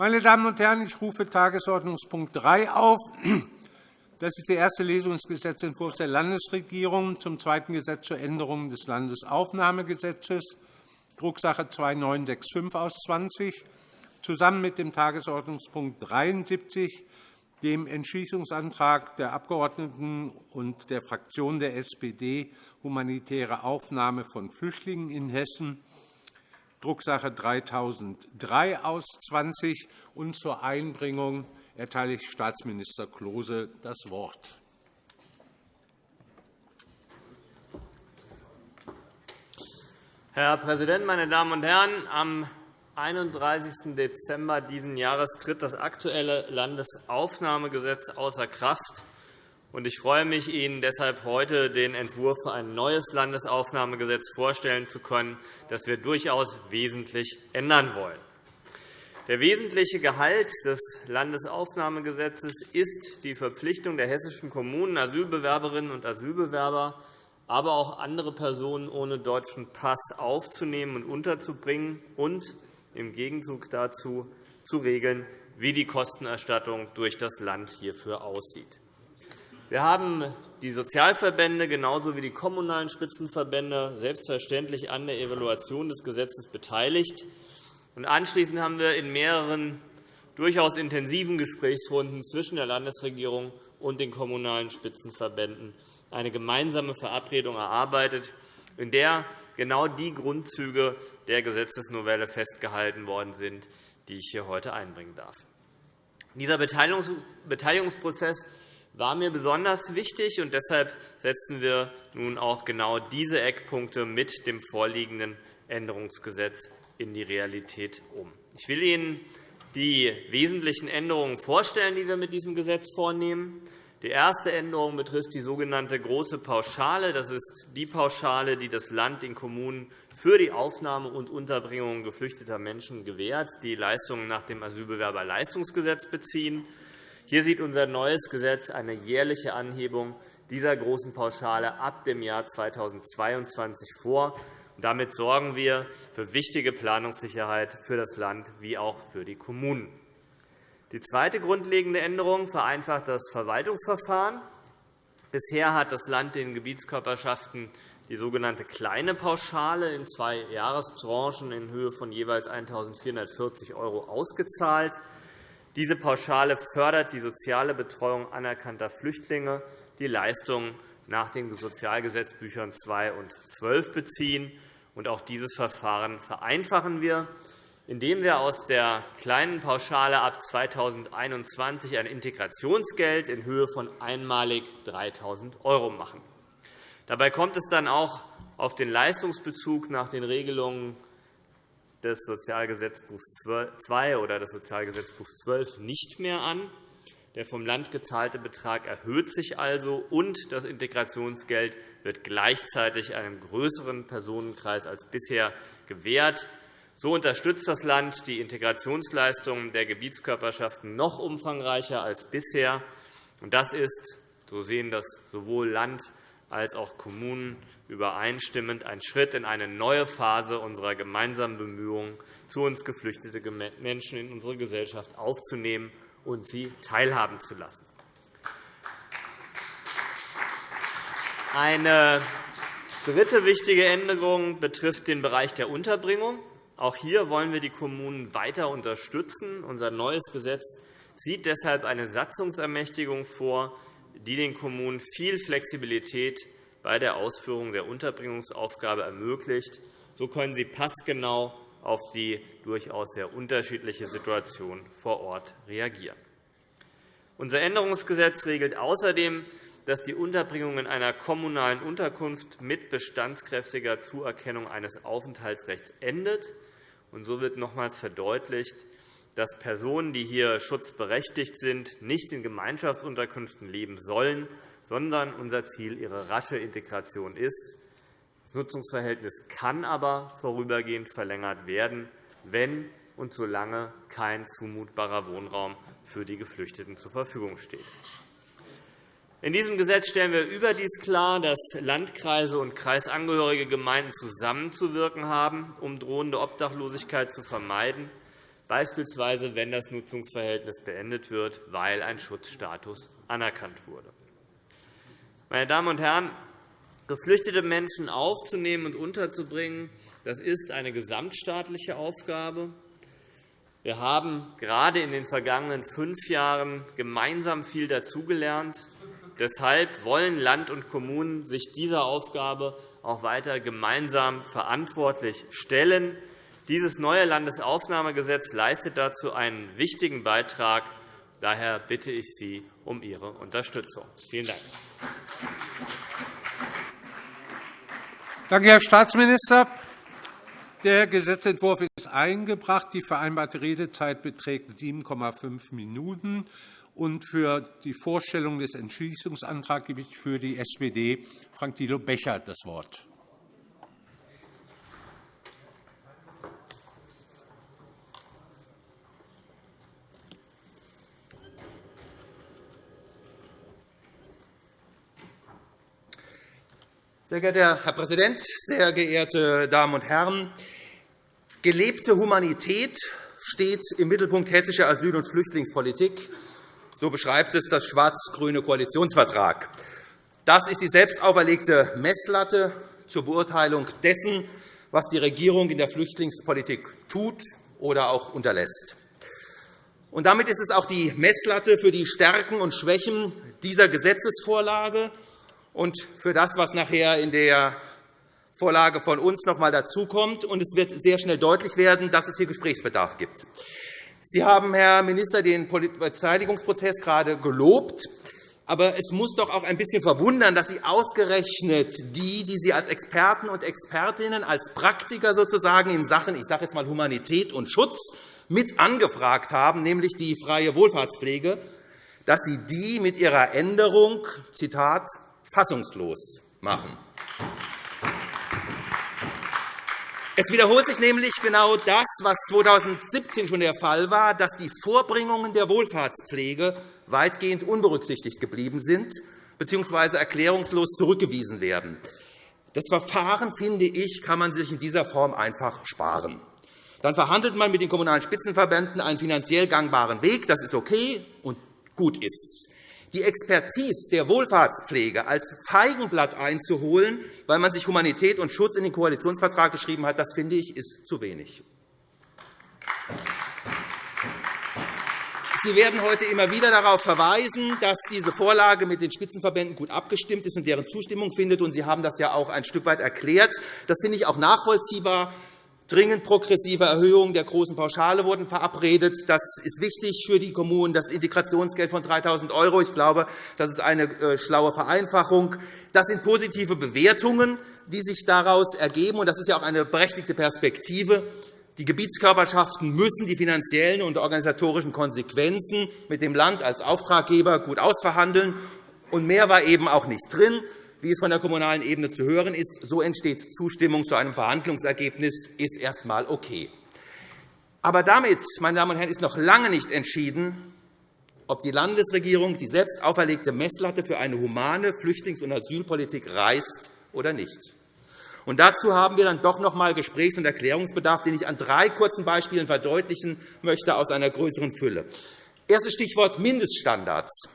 Meine Damen und Herren, ich rufe Tagesordnungspunkt 3 auf. Das ist die erste Lesung des Gesetzentwurfs der Landesregierung zum zweiten Gesetz zur Änderung des Landesaufnahmegesetzes, Drucksache 2965 aus 20, zusammen mit dem Tagesordnungspunkt 73, dem Entschließungsantrag der Abgeordneten und der Fraktion der SPD humanitäre Aufnahme von Flüchtlingen in Hessen, Drucksache 3003 aus 20. Und zur Einbringung erteile ich Staatsminister Klose das Wort. Herr Präsident, meine Damen und Herren! Am 31. Dezember dieses Jahres tritt das aktuelle Landesaufnahmegesetz außer Kraft. Ich freue mich, Ihnen deshalb heute den Entwurf für ein neues Landesaufnahmegesetz vorstellen zu können, das wir durchaus wesentlich ändern wollen. Der wesentliche Gehalt des Landesaufnahmegesetzes ist die Verpflichtung der hessischen Kommunen, Asylbewerberinnen und Asylbewerber, aber auch andere Personen ohne deutschen Pass aufzunehmen und unterzubringen und im Gegenzug dazu zu regeln, wie die Kostenerstattung durch das Land hierfür aussieht. Wir haben die Sozialverbände genauso wie die kommunalen Spitzenverbände selbstverständlich an der Evaluation des Gesetzes beteiligt. Anschließend haben wir in mehreren durchaus intensiven Gesprächsrunden zwischen der Landesregierung und den Kommunalen Spitzenverbänden eine gemeinsame Verabredung erarbeitet, in der genau die Grundzüge der Gesetzesnovelle festgehalten worden sind, die ich hier heute einbringen darf. Dieser Beteiligungsprozess war mir besonders wichtig, und deshalb setzen wir nun auch genau diese Eckpunkte mit dem vorliegenden Änderungsgesetz in die Realität um. Ich will Ihnen die wesentlichen Änderungen vorstellen, die wir mit diesem Gesetz vornehmen. Die erste Änderung betrifft die sogenannte Große Pauschale. Das ist die Pauschale, die das Land den Kommunen für die Aufnahme und Unterbringung geflüchteter Menschen gewährt, die Leistungen nach dem Asylbewerberleistungsgesetz beziehen. Hier sieht unser neues Gesetz eine jährliche Anhebung dieser großen Pauschale ab dem Jahr 2022 vor. Damit sorgen wir für wichtige Planungssicherheit für das Land wie auch für die Kommunen. Die zweite grundlegende Änderung vereinfacht das Verwaltungsverfahren. Bisher hat das Land den Gebietskörperschaften die sogenannte kleine Pauschale in zwei Jahrestranchen in Höhe von jeweils 1.440 € ausgezahlt. Diese Pauschale fördert die soziale Betreuung anerkannter Flüchtlinge, die Leistungen nach den Sozialgesetzbüchern 2 und 12 beziehen auch dieses Verfahren vereinfachen wir, indem wir aus der kleinen Pauschale ab 2021 ein Integrationsgeld in Höhe von einmalig 3.000 € machen. Dabei kommt es dann auch auf den Leistungsbezug nach den Regelungen des Sozialgesetzbuchs II oder des Sozialgesetzbuchs XII nicht mehr an. Der vom Land gezahlte Betrag erhöht sich also, und das Integrationsgeld wird gleichzeitig einem größeren Personenkreis als bisher gewährt. So unterstützt das Land die Integrationsleistungen der Gebietskörperschaften noch umfangreicher als bisher. Das ist, so sehen das sowohl Land als auch Kommunen übereinstimmend, ein Schritt in eine neue Phase unserer gemeinsamen Bemühungen, zu uns geflüchtete Menschen in unsere Gesellschaft aufzunehmen und sie teilhaben zu lassen. Eine dritte wichtige Änderung betrifft den Bereich der Unterbringung. Auch hier wollen wir die Kommunen weiter unterstützen. Unser neues Gesetz sieht deshalb eine Satzungsermächtigung vor, die den Kommunen viel Flexibilität bei der Ausführung der Unterbringungsaufgabe ermöglicht. So können sie passgenau auf die durchaus sehr unterschiedliche Situation vor Ort reagieren. Unser Änderungsgesetz regelt außerdem, dass die Unterbringung in einer kommunalen Unterkunft mit bestandskräftiger Zuerkennung eines Aufenthaltsrechts endet. So wird nochmals verdeutlicht, dass Personen, die hier schutzberechtigt sind, nicht in Gemeinschaftsunterkünften leben sollen, sondern unser Ziel ihre rasche Integration ist. Das Nutzungsverhältnis kann aber vorübergehend verlängert werden, wenn und solange kein zumutbarer Wohnraum für die Geflüchteten zur Verfügung steht. In diesem Gesetz stellen wir überdies klar, dass Landkreise und kreisangehörige Gemeinden zusammenzuwirken haben, um drohende Obdachlosigkeit zu vermeiden. Beispielsweise wenn das Nutzungsverhältnis beendet wird, weil ein Schutzstatus anerkannt wurde. Meine Damen und Herren, geflüchtete Menschen aufzunehmen und unterzubringen, das ist eine gesamtstaatliche Aufgabe. Wir haben gerade in den vergangenen fünf Jahren gemeinsam viel dazugelernt. Deshalb wollen Land und Kommunen sich dieser Aufgabe auch weiter gemeinsam verantwortlich stellen. Dieses neue Landesaufnahmegesetz leistet dazu einen wichtigen Beitrag. Daher bitte ich Sie um Ihre Unterstützung. Vielen Dank. Danke, Herr Staatsminister. Der Gesetzentwurf ist eingebracht. Die vereinbarte Redezeit beträgt 7,5 Minuten. Und für die Vorstellung des Entschließungsantrags gebe ich für die SPD Frank Thilo Becher das Wort. Sehr geehrter Herr Präsident, sehr geehrte Damen und Herren! Gelebte Humanität steht im Mittelpunkt hessischer Asyl- und Flüchtlingspolitik. So beschreibt es das schwarz-grüne Koalitionsvertrag. Das ist die selbst auferlegte Messlatte zur Beurteilung dessen, was die Regierung in der Flüchtlingspolitik tut oder auch unterlässt. Und damit ist es auch die Messlatte für die Stärken und Schwächen dieser Gesetzesvorlage und für das, was nachher in der Vorlage von uns noch einmal dazukommt. Und es wird sehr schnell deutlich werden, dass es hier Gesprächsbedarf gibt. Sie haben, Herr Minister, den Beteiligungsprozess gerade gelobt. Aber es muss doch auch ein bisschen verwundern, dass Sie ausgerechnet die, die Sie als Experten und Expertinnen, als Praktiker sozusagen in Sachen ich sage jetzt mal Humanität und Schutz mit angefragt haben, nämlich die freie Wohlfahrtspflege, dass Sie die mit Ihrer Änderung Zitat, fassungslos machen. Es wiederholt sich nämlich genau das, was 2017 schon der Fall war, dass die Vorbringungen der Wohlfahrtspflege weitgehend unberücksichtigt geblieben sind bzw. erklärungslos zurückgewiesen werden. Das Verfahren, finde ich, kann man sich in dieser Form einfach sparen. Dann verhandelt man mit den Kommunalen Spitzenverbänden einen finanziell gangbaren Weg. Das ist okay und gut ist es die Expertise der Wohlfahrtspflege als Feigenblatt einzuholen, weil man sich Humanität und Schutz in den Koalitionsvertrag geschrieben hat, das finde ich, ist zu wenig. Sie werden heute immer wieder darauf verweisen, dass diese Vorlage mit den Spitzenverbänden gut abgestimmt ist und deren Zustimmung findet. Sie haben das ja auch ein Stück weit erklärt. Das finde ich auch nachvollziehbar. Dringend progressive Erhöhungen der großen Pauschale wurden verabredet. Das ist wichtig für die Kommunen. Das Integrationsgeld von 3.000 €, ich glaube, das ist eine äh, schlaue Vereinfachung. Das sind positive Bewertungen, die sich daraus ergeben. Das ist ja auch eine berechtigte Perspektive. Die Gebietskörperschaften müssen die finanziellen und organisatorischen Konsequenzen mit dem Land als Auftraggeber gut ausverhandeln. Und mehr war eben auch nicht drin wie es von der kommunalen Ebene zu hören ist. So entsteht Zustimmung zu einem Verhandlungsergebnis, ist erst einmal okay. Aber damit, meine Damen und Herren, ist noch lange nicht entschieden, ob die Landesregierung die selbst auferlegte Messlatte für eine humane Flüchtlings- und Asylpolitik reißt oder nicht. Und dazu haben wir dann doch noch einmal Gesprächs- und Erklärungsbedarf, den ich an drei kurzen Beispielen verdeutlichen möchte aus einer größeren Fülle. Erstes Stichwort Mindeststandards.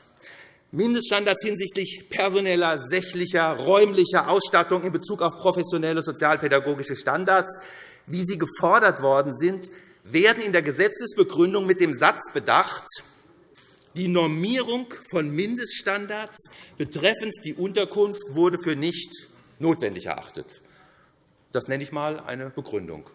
Mindeststandards hinsichtlich personeller, sächlicher, räumlicher Ausstattung in Bezug auf professionelle sozialpädagogische Standards, wie sie gefordert worden sind, werden in der Gesetzesbegründung mit dem Satz bedacht, die Normierung von Mindeststandards betreffend die Unterkunft wurde für nicht notwendig erachtet. Das nenne ich einmal eine Begründung.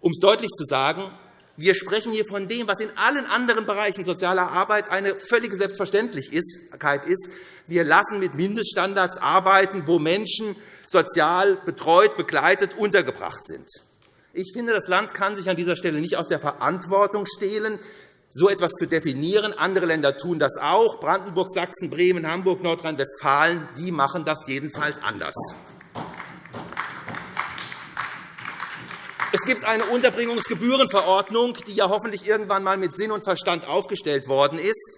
Um es deutlich zu sagen, wir sprechen hier von dem, was in allen anderen Bereichen sozialer Arbeit eine völlige Selbstverständlichkeit ist. Wir lassen mit Mindeststandards arbeiten, wo Menschen sozial betreut, begleitet, untergebracht sind. Ich finde, das Land kann sich an dieser Stelle nicht aus der Verantwortung stehlen, so etwas zu definieren. Andere Länder tun das auch. Brandenburg, Sachsen, Bremen, Hamburg, Nordrhein-Westfalen die machen das jedenfalls anders. Es gibt eine Unterbringungsgebührenverordnung, die ja hoffentlich irgendwann einmal mit Sinn und Verstand aufgestellt worden ist.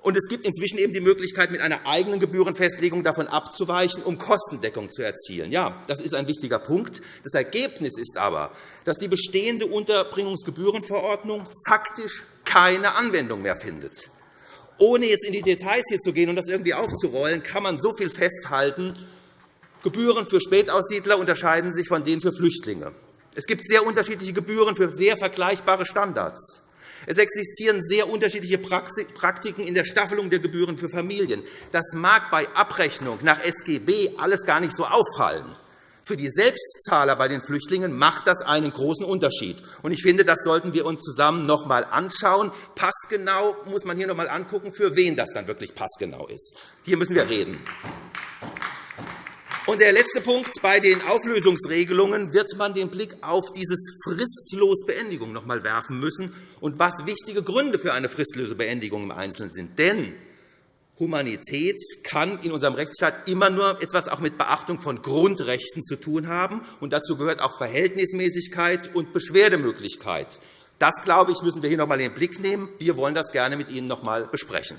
Und es gibt inzwischen eben die Möglichkeit, mit einer eigenen Gebührenfestlegung davon abzuweichen, um Kostendeckung zu erzielen. Ja, das ist ein wichtiger Punkt. Das Ergebnis ist aber, dass die bestehende Unterbringungsgebührenverordnung faktisch keine Anwendung mehr findet. Ohne jetzt in die Details hier zu gehen und das irgendwie aufzurollen, kann man so viel festhalten. Gebühren für Spätaussiedler unterscheiden sich von denen für Flüchtlinge. Es gibt sehr unterschiedliche Gebühren für sehr vergleichbare Standards. Es existieren sehr unterschiedliche Praktiken in der Staffelung der Gebühren für Familien. Das mag bei Abrechnung nach SGB alles gar nicht so auffallen. Für die Selbstzahler bei den Flüchtlingen macht das einen großen Unterschied. Ich finde, das sollten wir uns zusammen noch einmal anschauen. Passgenau muss man hier noch einmal angucken, für wen das dann wirklich passgenau ist. Hier müssen wir reden. Und der letzte Punkt. Bei den Auflösungsregelungen wird man den Blick auf dieses fristlos Beendigung noch einmal werfen müssen und was wichtige Gründe für eine fristlose Beendigung im Einzelnen sind. Denn Humanität kann in unserem Rechtsstaat immer nur etwas auch mit Beachtung von Grundrechten zu tun haben. Und dazu gehört auch Verhältnismäßigkeit und Beschwerdemöglichkeit. Das, glaube ich, müssen wir hier noch einmal in den Blick nehmen. Wir wollen das gerne mit Ihnen noch einmal besprechen.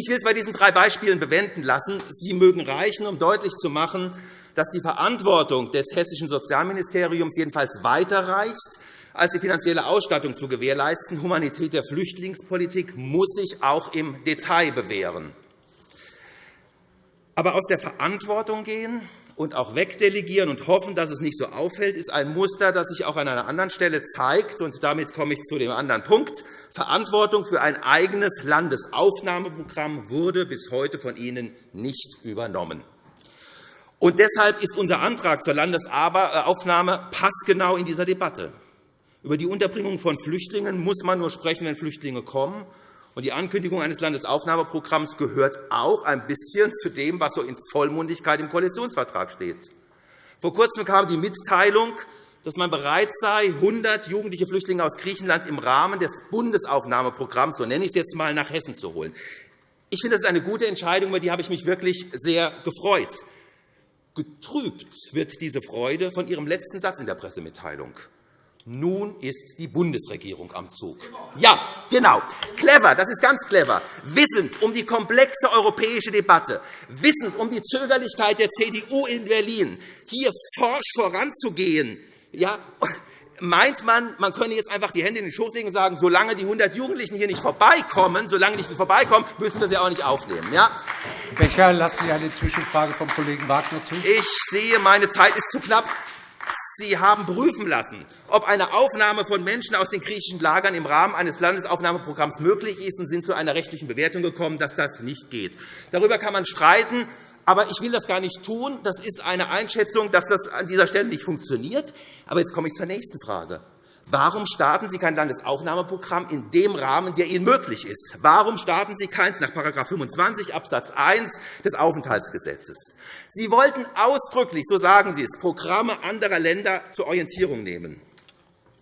Ich will es bei diesen drei Beispielen bewenden lassen. Sie mögen reichen, um deutlich zu machen, dass die Verantwortung des Hessischen Sozialministeriums jedenfalls weiter reicht, als die finanzielle Ausstattung zu gewährleisten. Humanität der Flüchtlingspolitik muss sich auch im Detail bewähren. Aber aus der Verantwortung gehen und auch wegdelegieren und hoffen, dass es nicht so auffällt, ist ein Muster, das sich auch an einer anderen Stelle zeigt. Und damit komme ich zu dem anderen Punkt. Verantwortung für ein eigenes Landesaufnahmeprogramm wurde bis heute von Ihnen nicht übernommen. Und deshalb ist unser Antrag zur Landesaufnahme passgenau in dieser Debatte. Über die Unterbringung von Flüchtlingen muss man nur sprechen, wenn Flüchtlinge kommen. Und die Ankündigung eines Landesaufnahmeprogramms gehört auch ein bisschen zu dem, was so in Vollmundigkeit im Koalitionsvertrag steht. Vor Kurzem kam die Mitteilung, dass man bereit sei, 100 jugendliche Flüchtlinge aus Griechenland im Rahmen des Bundesaufnahmeprogramms, so nenne ich es jetzt einmal, nach Hessen zu holen. Ich finde, das ist eine gute Entscheidung, über die habe ich mich wirklich sehr gefreut. Getrübt wird diese Freude von Ihrem letzten Satz in der Pressemitteilung. Nun ist die Bundesregierung am Zug. Ja, genau. Clever, das ist ganz clever. Wissend um die komplexe europäische Debatte, wissend um die Zögerlichkeit der CDU in Berlin, hier forsch voranzugehen, ja, meint man, man könne jetzt einfach die Hände in den Schoß legen und sagen, solange die 100 Jugendlichen hier nicht vorbeikommen, solange nicht vorbeikommen, müssen wir sie auch nicht aufnehmen. Ja? Becher, lassen Sie eine Zwischenfrage vom Kollegen Wagner zu. Ich sehe, meine Zeit ist zu knapp. Sie haben prüfen lassen, ob eine Aufnahme von Menschen aus den griechischen Lagern im Rahmen eines Landesaufnahmeprogramms möglich ist, und sind zu einer rechtlichen Bewertung gekommen, dass das nicht geht. Darüber kann man streiten. Aber ich will das gar nicht tun. Das ist eine Einschätzung, dass das an dieser Stelle nicht funktioniert. Aber jetzt komme ich zur nächsten Frage. Warum starten Sie kein Landesaufnahmeprogramm in dem Rahmen, der Ihnen möglich ist? Warum starten Sie keins nach § 25 Abs. 1 des Aufenthaltsgesetzes? Sie wollten ausdrücklich, so sagen Sie es, Programme anderer Länder zur Orientierung nehmen.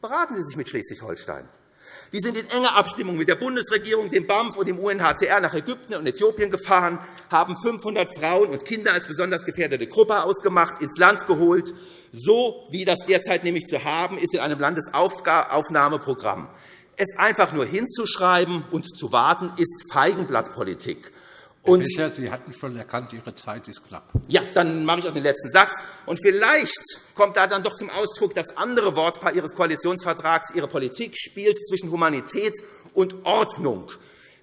Beraten Sie sich mit Schleswig-Holstein. Die sind in enger Abstimmung mit der Bundesregierung, dem BAMF und dem UNHCR nach Ägypten und Äthiopien gefahren, haben 500 Frauen und Kinder als besonders gefährdete Gruppe ausgemacht, ins Land geholt. So wie das derzeit nämlich zu haben ist in einem Landesaufnahmeprogramm. Es einfach nur hinzuschreiben und zu warten, ist Feigenblattpolitik. Und Bisher, Sie hatten schon erkannt, Ihre Zeit ist knapp. Ja, dann mache ich auch den letzten Satz. Und vielleicht kommt da dann doch zum Ausdruck das andere Wortpaar Ihres Koalitionsvertrags. Ihre Politik spielt zwischen Humanität und Ordnung.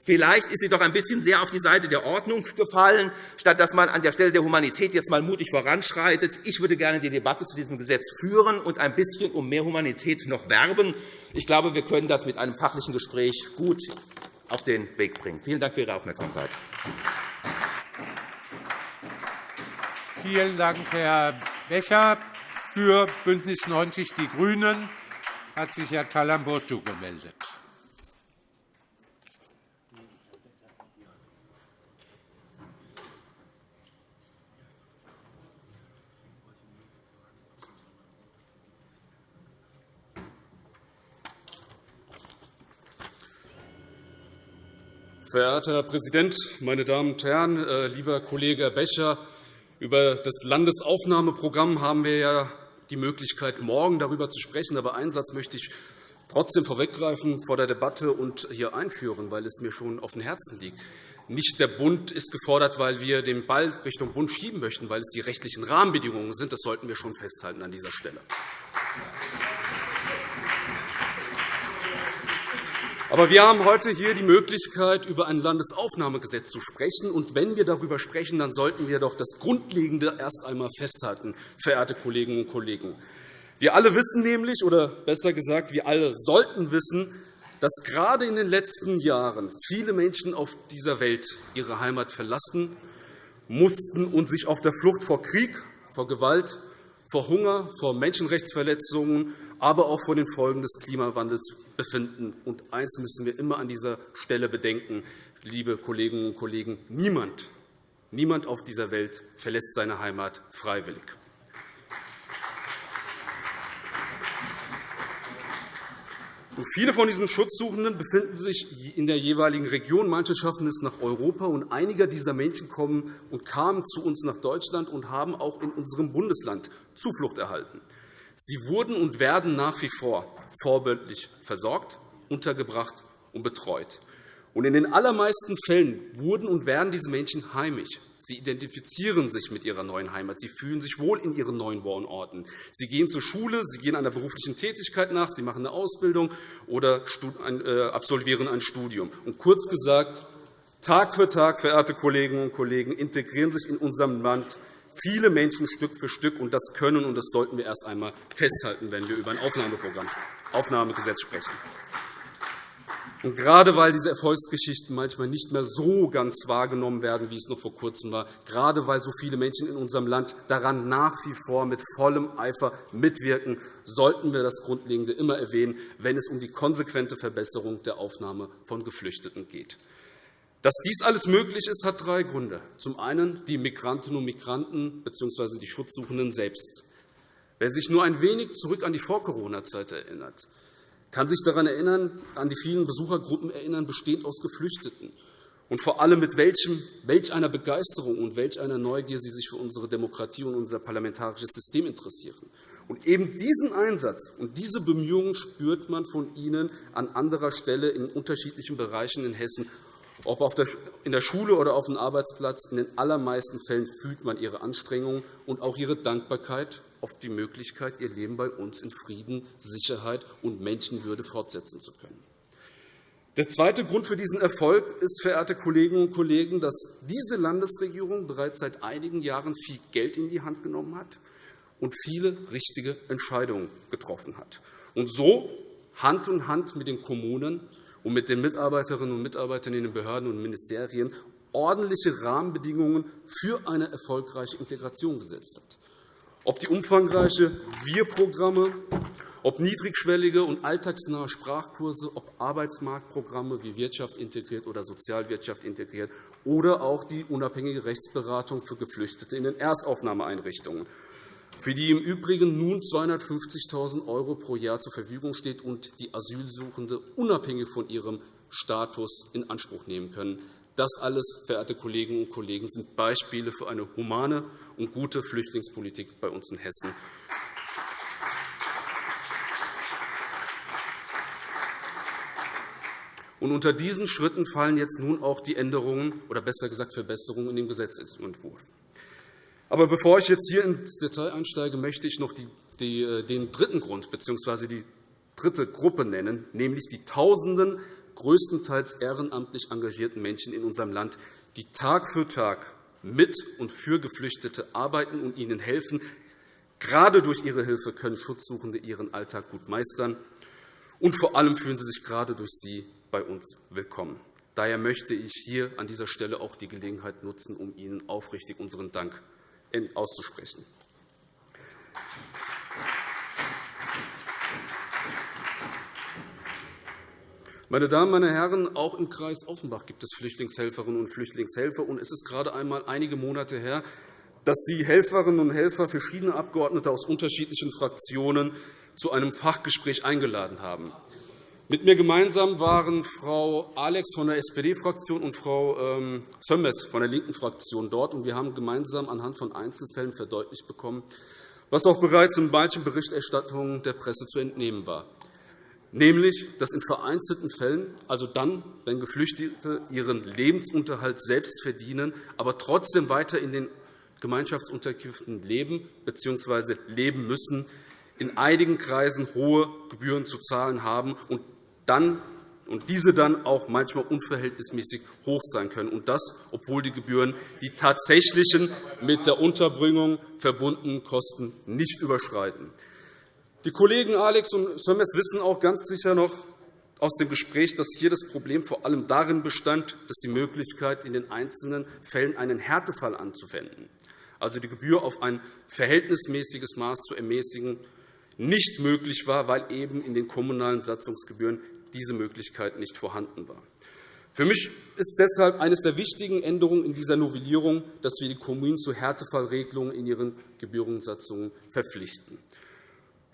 Vielleicht ist sie doch ein bisschen sehr auf die Seite der Ordnung gefallen, statt dass man an der Stelle der Humanität jetzt einmal mutig voranschreitet. Ich würde gerne die Debatte zu diesem Gesetz führen und ein bisschen um mehr Humanität noch werben. Ich glaube, wir können das mit einem fachlichen Gespräch gut auf den Weg bringen. Vielen Dank für Ihre Aufmerksamkeit. Vielen Dank, Herr Becher. Für BÜNDNIS 90 die GRÜNEN hat sich Herr Talamburcu gemeldet. Verehrter Herr Präsident, meine Damen und Herren! Äh, lieber Kollege Becher, über das Landesaufnahmeprogramm haben wir ja die Möglichkeit, morgen darüber zu sprechen. Aber einen Satz möchte ich trotzdem vorweggreifen vor der Debatte und hier einführen, weil es mir schon auf dem Herzen liegt. Nicht der Bund ist gefordert, weil wir den Ball Richtung Bund schieben möchten, weil es die rechtlichen Rahmenbedingungen sind. Das sollten wir schon festhalten an dieser Stelle. Aber wir haben heute hier die Möglichkeit, über ein Landesaufnahmegesetz zu sprechen. Und wenn wir darüber sprechen, dann sollten wir doch das Grundlegende erst einmal festhalten, verehrte Kolleginnen und Kollegen. Wir alle wissen nämlich, oder besser gesagt, wir alle sollten wissen, dass gerade in den letzten Jahren viele Menschen auf dieser Welt ihre Heimat verlassen mussten und sich auf der Flucht vor Krieg, vor Gewalt, vor Hunger, vor Menschenrechtsverletzungen aber auch vor den Folgen des Klimawandels befinden. Und eines müssen wir immer an dieser Stelle bedenken, liebe Kolleginnen und Kollegen. Niemand, niemand auf dieser Welt verlässt seine Heimat freiwillig. Und viele von diesen Schutzsuchenden befinden sich in der jeweiligen Region. Manche schaffen es nach Europa. Und einige dieser Menschen kommen und kamen zu uns nach Deutschland und haben auch in unserem Bundesland Zuflucht erhalten. Sie wurden und werden nach wie vor vorbildlich versorgt, untergebracht und betreut. Und in den allermeisten Fällen wurden und werden diese Menschen heimisch. Sie identifizieren sich mit ihrer neuen Heimat. Sie fühlen sich wohl in ihren neuen Wohnorten. Sie gehen zur Schule, sie gehen einer beruflichen Tätigkeit nach, sie machen eine Ausbildung oder äh, absolvieren ein Studium. Und kurz gesagt, Tag für Tag, verehrte Kolleginnen und Kollegen, integrieren sich in unserem Land viele Menschen Stück für Stück. und Das können und das sollten wir erst einmal festhalten, wenn wir über ein Aufnahmeprogramm, Aufnahmegesetz sprechen. Und gerade weil diese Erfolgsgeschichten manchmal nicht mehr so ganz wahrgenommen werden, wie es noch vor Kurzem war, gerade weil so viele Menschen in unserem Land daran nach wie vor mit vollem Eifer mitwirken, sollten wir das Grundlegende immer erwähnen, wenn es um die konsequente Verbesserung der Aufnahme von Geflüchteten geht. Dass dies alles möglich ist, hat drei Gründe. Zum einen die Migrantinnen und Migranten bzw. die Schutzsuchenden selbst. Wer sich nur ein wenig zurück an die Vor-Corona-Zeit erinnert, kann sich daran erinnern, an die vielen Besuchergruppen erinnern, bestehend aus Geflüchteten. Und vor allem mit welchem, welch einer Begeisterung und welch einer Neugier sie sich für unsere Demokratie und unser parlamentarisches System interessieren. Und eben diesen Einsatz und diese Bemühungen spürt man von Ihnen an anderer Stelle in unterschiedlichen Bereichen in Hessen ob in der Schule oder auf dem Arbeitsplatz, in den allermeisten Fällen fühlt man ihre Anstrengungen und auch ihre Dankbarkeit auf die Möglichkeit, ihr Leben bei uns in Frieden, Sicherheit und Menschenwürde fortsetzen zu können. Der zweite Grund für diesen Erfolg ist, verehrte Kolleginnen und Kollegen, dass diese Landesregierung bereits seit einigen Jahren viel Geld in die Hand genommen hat und viele richtige Entscheidungen getroffen hat. Und so Hand in Hand mit den Kommunen und mit den Mitarbeiterinnen und Mitarbeitern in den Behörden und Ministerien ordentliche Rahmenbedingungen für eine erfolgreiche Integration gesetzt hat. Ob die umfangreiche Wir-Programme, ob niedrigschwellige und alltagsnahe Sprachkurse, ob Arbeitsmarktprogramme wie Wirtschaft integriert oder Sozialwirtschaft integriert oder auch die unabhängige Rechtsberatung für Geflüchtete in den Erstaufnahmeeinrichtungen für die im Übrigen nun 250.000 € pro Jahr zur Verfügung steht und die Asylsuchende unabhängig von ihrem Status in Anspruch nehmen können. Das alles, verehrte Kolleginnen und Kollegen, sind Beispiele für eine humane und gute Flüchtlingspolitik bei uns in Hessen. Und unter diesen Schritten fallen jetzt nun auch die Änderungen oder besser gesagt Verbesserungen in dem Gesetzentwurf. Aber bevor ich jetzt hier ins Detail einsteige, möchte ich noch äh, den dritten Grund bzw. die dritte Gruppe nennen, nämlich die Tausenden größtenteils ehrenamtlich engagierten Menschen in unserem Land, die Tag für Tag mit und für Geflüchtete arbeiten und ihnen helfen. Gerade durch ihre Hilfe können Schutzsuchende ihren Alltag gut meistern. Und vor allem fühlen sie sich gerade durch sie bei uns willkommen. Daher möchte ich hier an dieser Stelle auch die Gelegenheit nutzen, um Ihnen aufrichtig unseren Dank auszusprechen. Meine Damen, meine Herren, auch im Kreis Offenbach gibt es Flüchtlingshelferinnen und Flüchtlingshelfer. Und es ist gerade einmal einige Monate her, dass Sie Helferinnen und Helfer verschiedener Abgeordnete aus unterschiedlichen Fraktionen zu einem Fachgespräch eingeladen haben. Mit mir gemeinsam waren Frau Alex von der SPD-Fraktion und Frau ähm, Sömmers von der linken Fraktion dort. Wir haben gemeinsam anhand von Einzelfällen verdeutlicht bekommen, was auch bereits in manchen Berichterstattungen der Presse zu entnehmen war. nämlich dass in vereinzelten Fällen, also dann, wenn Geflüchtete ihren Lebensunterhalt selbst verdienen, aber trotzdem weiter in den Gemeinschaftsunterkünften leben bzw. leben müssen, in einigen Kreisen hohe Gebühren zu zahlen haben und dann und diese dann auch manchmal unverhältnismäßig hoch sein können, und das, obwohl die Gebühren die tatsächlichen mit der Unterbringung verbundenen Kosten nicht überschreiten. Die Kollegen Alex und Sömmes wissen auch ganz sicher noch aus dem Gespräch, dass hier das Problem vor allem darin bestand, dass die Möglichkeit, in den einzelnen Fällen einen Härtefall anzuwenden, also die Gebühr auf ein verhältnismäßiges Maß zu ermäßigen, nicht möglich war, weil eben in den kommunalen Satzungsgebühren diese Möglichkeit nicht vorhanden war. Für mich ist deshalb eines der wichtigen Änderungen in dieser Novellierung, dass wir die Kommunen zu Härtefallregelungen in ihren Gebührensatzungen verpflichten.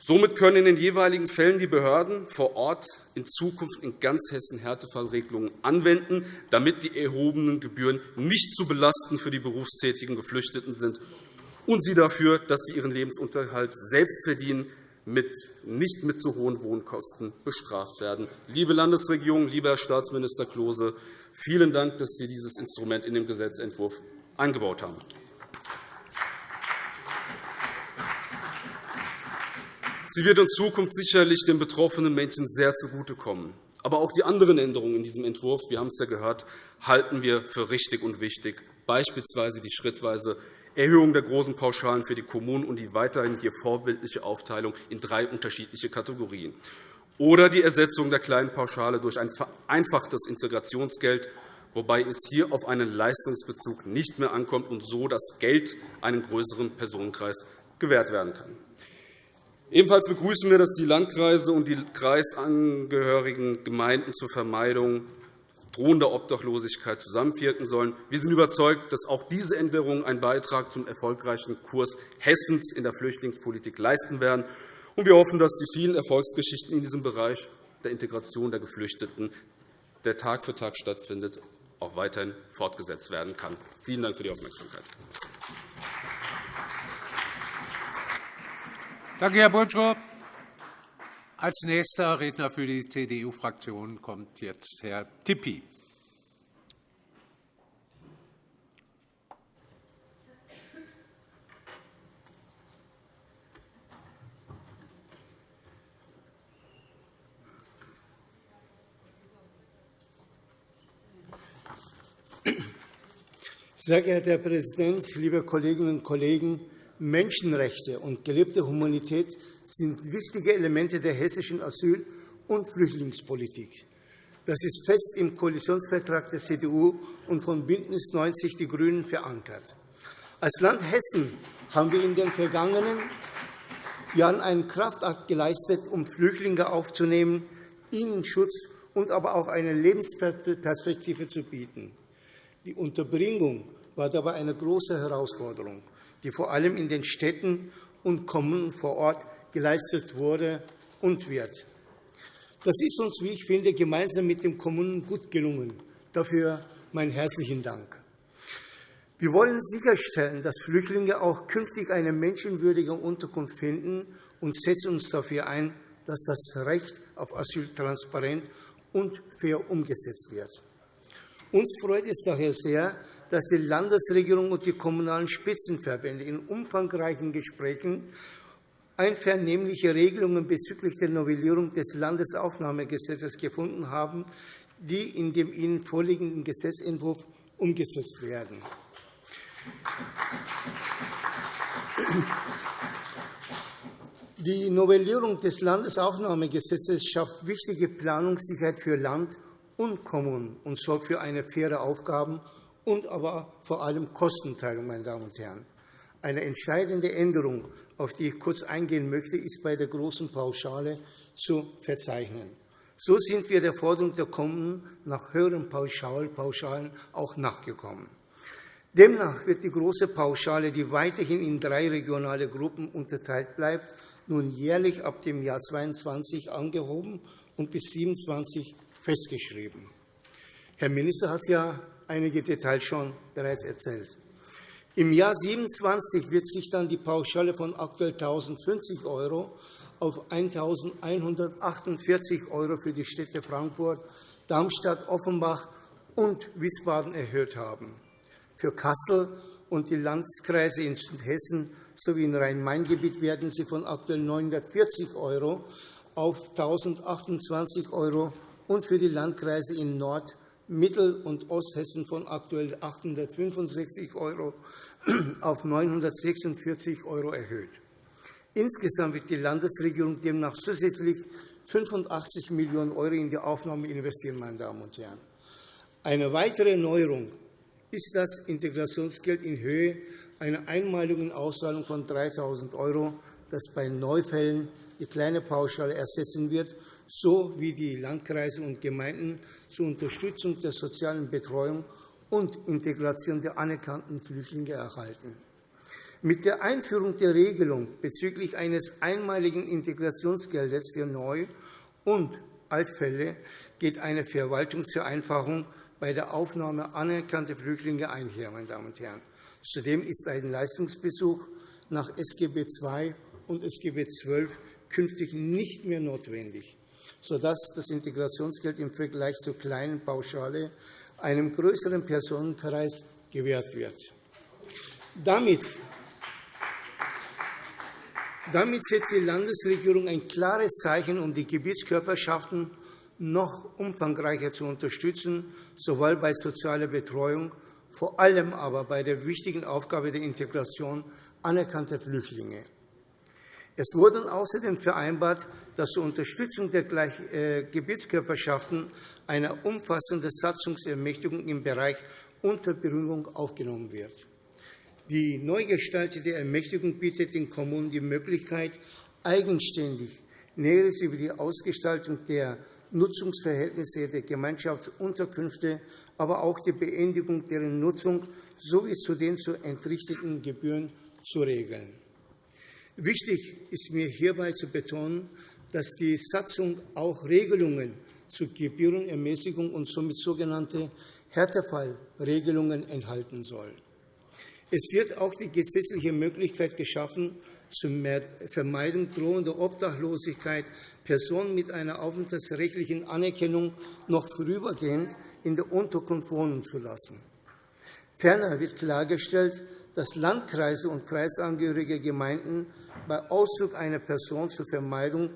Somit können in den jeweiligen Fällen die Behörden vor Ort in Zukunft in ganz Hessen Härtefallregelungen anwenden, damit die erhobenen Gebühren nicht zu belastend für die berufstätigen Geflüchteten sind und sie dafür, dass sie ihren Lebensunterhalt selbst verdienen, mit, nicht mit zu hohen Wohnkosten bestraft werden. Liebe Landesregierung, lieber Herr Staatsminister Klose, vielen Dank, dass Sie dieses Instrument in den Gesetzentwurf eingebaut haben. Sie wird in Zukunft sicherlich den betroffenen Menschen sehr zugutekommen. Aber auch die anderen Änderungen in diesem Entwurf, wir haben es ja gehört, halten wir für richtig und wichtig, beispielsweise die schrittweise Erhöhung der großen Pauschalen für die Kommunen und die weiterhin hier vorbildliche Aufteilung in drei unterschiedliche Kategorien oder die Ersetzung der kleinen Pauschale durch ein vereinfachtes Integrationsgeld, wobei es hier auf einen Leistungsbezug nicht mehr ankommt und so das Geld einem größeren Personenkreis gewährt werden kann. Ebenfalls begrüßen wir, dass die Landkreise und die kreisangehörigen Gemeinden zur Vermeidung drohender Obdachlosigkeit zusammenwirken sollen. Wir sind überzeugt, dass auch diese Änderungen einen Beitrag zum erfolgreichen Kurs Hessens in der Flüchtlingspolitik leisten werden. Wir hoffen, dass die vielen Erfolgsgeschichten in diesem Bereich der Integration der Geflüchteten, der Tag für Tag stattfindet, auch weiterhin fortgesetzt werden kann. Vielen Dank für die Aufmerksamkeit. Danke, Herr Bultrow. Als nächster Redner für die CDU-Fraktion kommt jetzt Herr Tippi. Sehr geehrter Herr Präsident, liebe Kolleginnen und Kollegen! Menschenrechte und gelebte Humanität sind wichtige Elemente der hessischen Asyl- und Flüchtlingspolitik. Das ist fest im Koalitionsvertrag der CDU und von BÜNDNIS 90 die GRÜNEN verankert. Als Land Hessen haben wir in den vergangenen Jahren einen Kraftakt geleistet, um Flüchtlinge aufzunehmen, ihnen Schutz und aber auch eine Lebensperspektive zu bieten. Die Unterbringung war dabei eine große Herausforderung die vor allem in den Städten und Kommunen vor Ort geleistet wurde und wird. Das ist uns, wie ich finde, gemeinsam mit den Kommunen gut gelungen. Dafür meinen herzlichen Dank. Wir wollen sicherstellen, dass Flüchtlinge auch künftig eine menschenwürdige Unterkunft finden und setzen uns dafür ein, dass das Recht auf Asyl transparent und fair umgesetzt wird. Uns freut es daher sehr, dass die Landesregierung und die kommunalen Spitzenverbände in umfangreichen Gesprächen einvernehmliche Regelungen bezüglich der Novellierung des Landesaufnahmegesetzes gefunden haben, die in dem Ihnen vorliegenden Gesetzentwurf umgesetzt werden. Die Novellierung des Landesaufnahmegesetzes schafft wichtige Planungssicherheit für Land und Kommunen und sorgt für eine faire Aufgaben- und aber vor allem Kostenteilung. Meine Damen und Herren. Eine entscheidende Änderung, auf die ich kurz eingehen möchte, ist bei der großen Pauschale zu verzeichnen. So sind wir der Forderung der Kommunen nach höheren Pauschalen auch nachgekommen. Demnach wird die große Pauschale, die weiterhin in drei regionale Gruppen unterteilt bleibt, nun jährlich ab dem Jahr 2022 angehoben und bis 2027 festgeschrieben. Herr Minister hat es ja einige Details schon bereits erzählt. Im Jahr 2027 wird sich dann die Pauschale von aktuell 1.050 € auf 1.148 € für die Städte Frankfurt, Darmstadt, Offenbach und Wiesbaden erhöht haben. Für Kassel und die Landkreise in Hessen sowie im Rhein-Main-Gebiet werden sie von aktuell 940 € auf 1.028 € und für die Landkreise in Nord-, Mittel- und Osthessen von aktuell 865 € auf 946 € erhöht. Insgesamt wird die Landesregierung demnach zusätzlich 85 Millionen € in die Aufnahme investieren. Meine Damen und Herren. Eine weitere Neuerung ist das Integrationsgeld in Höhe einer einmaligen Auszahlung von 3.000 €, das bei Neufällen die kleine Pauschale ersetzen wird, so wie die Landkreise und Gemeinden zur Unterstützung der sozialen Betreuung und Integration der anerkannten Flüchtlinge erhalten. Mit der Einführung der Regelung bezüglich eines einmaligen Integrationsgeldes für Neu- und Altfälle geht eine Verwaltungsvereinfachung bei der Aufnahme anerkannter Flüchtlinge einher. Meine Damen und Herren. Zudem ist ein Leistungsbesuch nach SGB II und SGB XII künftig nicht mehr notwendig, sodass das Integrationsgeld im Vergleich zur kleinen Pauschale einem größeren Personenkreis gewährt wird. Damit damit setzt die Landesregierung ein klares Zeichen, um die Gebietskörperschaften noch umfangreicher zu unterstützen, sowohl bei sozialer Betreuung, vor allem aber bei der wichtigen Aufgabe der Integration anerkannter Flüchtlinge. Es wurde außerdem vereinbart, dass zur Unterstützung der äh, Gebietskörperschaften eine umfassende Satzungsermächtigung im Bereich Unterbringung aufgenommen wird. Die neu gestaltete Ermächtigung bietet den Kommunen die Möglichkeit, eigenständig Näheres über die Ausgestaltung der Nutzungsverhältnisse der Gemeinschaftsunterkünfte, aber auch die Beendigung deren Nutzung sowie zu den zu entrichteten Gebühren zu regeln. Wichtig ist mir hierbei zu betonen, dass die Satzung auch Regelungen zur Gebührenermäßigung und somit sogenannte Härtefallregelungen enthalten soll. Es wird auch die gesetzliche Möglichkeit geschaffen, zur Vermeidung drohender Obdachlosigkeit Personen mit einer aufenthaltsrechtlichen Anerkennung noch vorübergehend in der Unterkunft wohnen zu lassen. Ferner wird klargestellt, dass Landkreise und kreisangehörige Gemeinden bei Auszug einer Person zur Vermeidung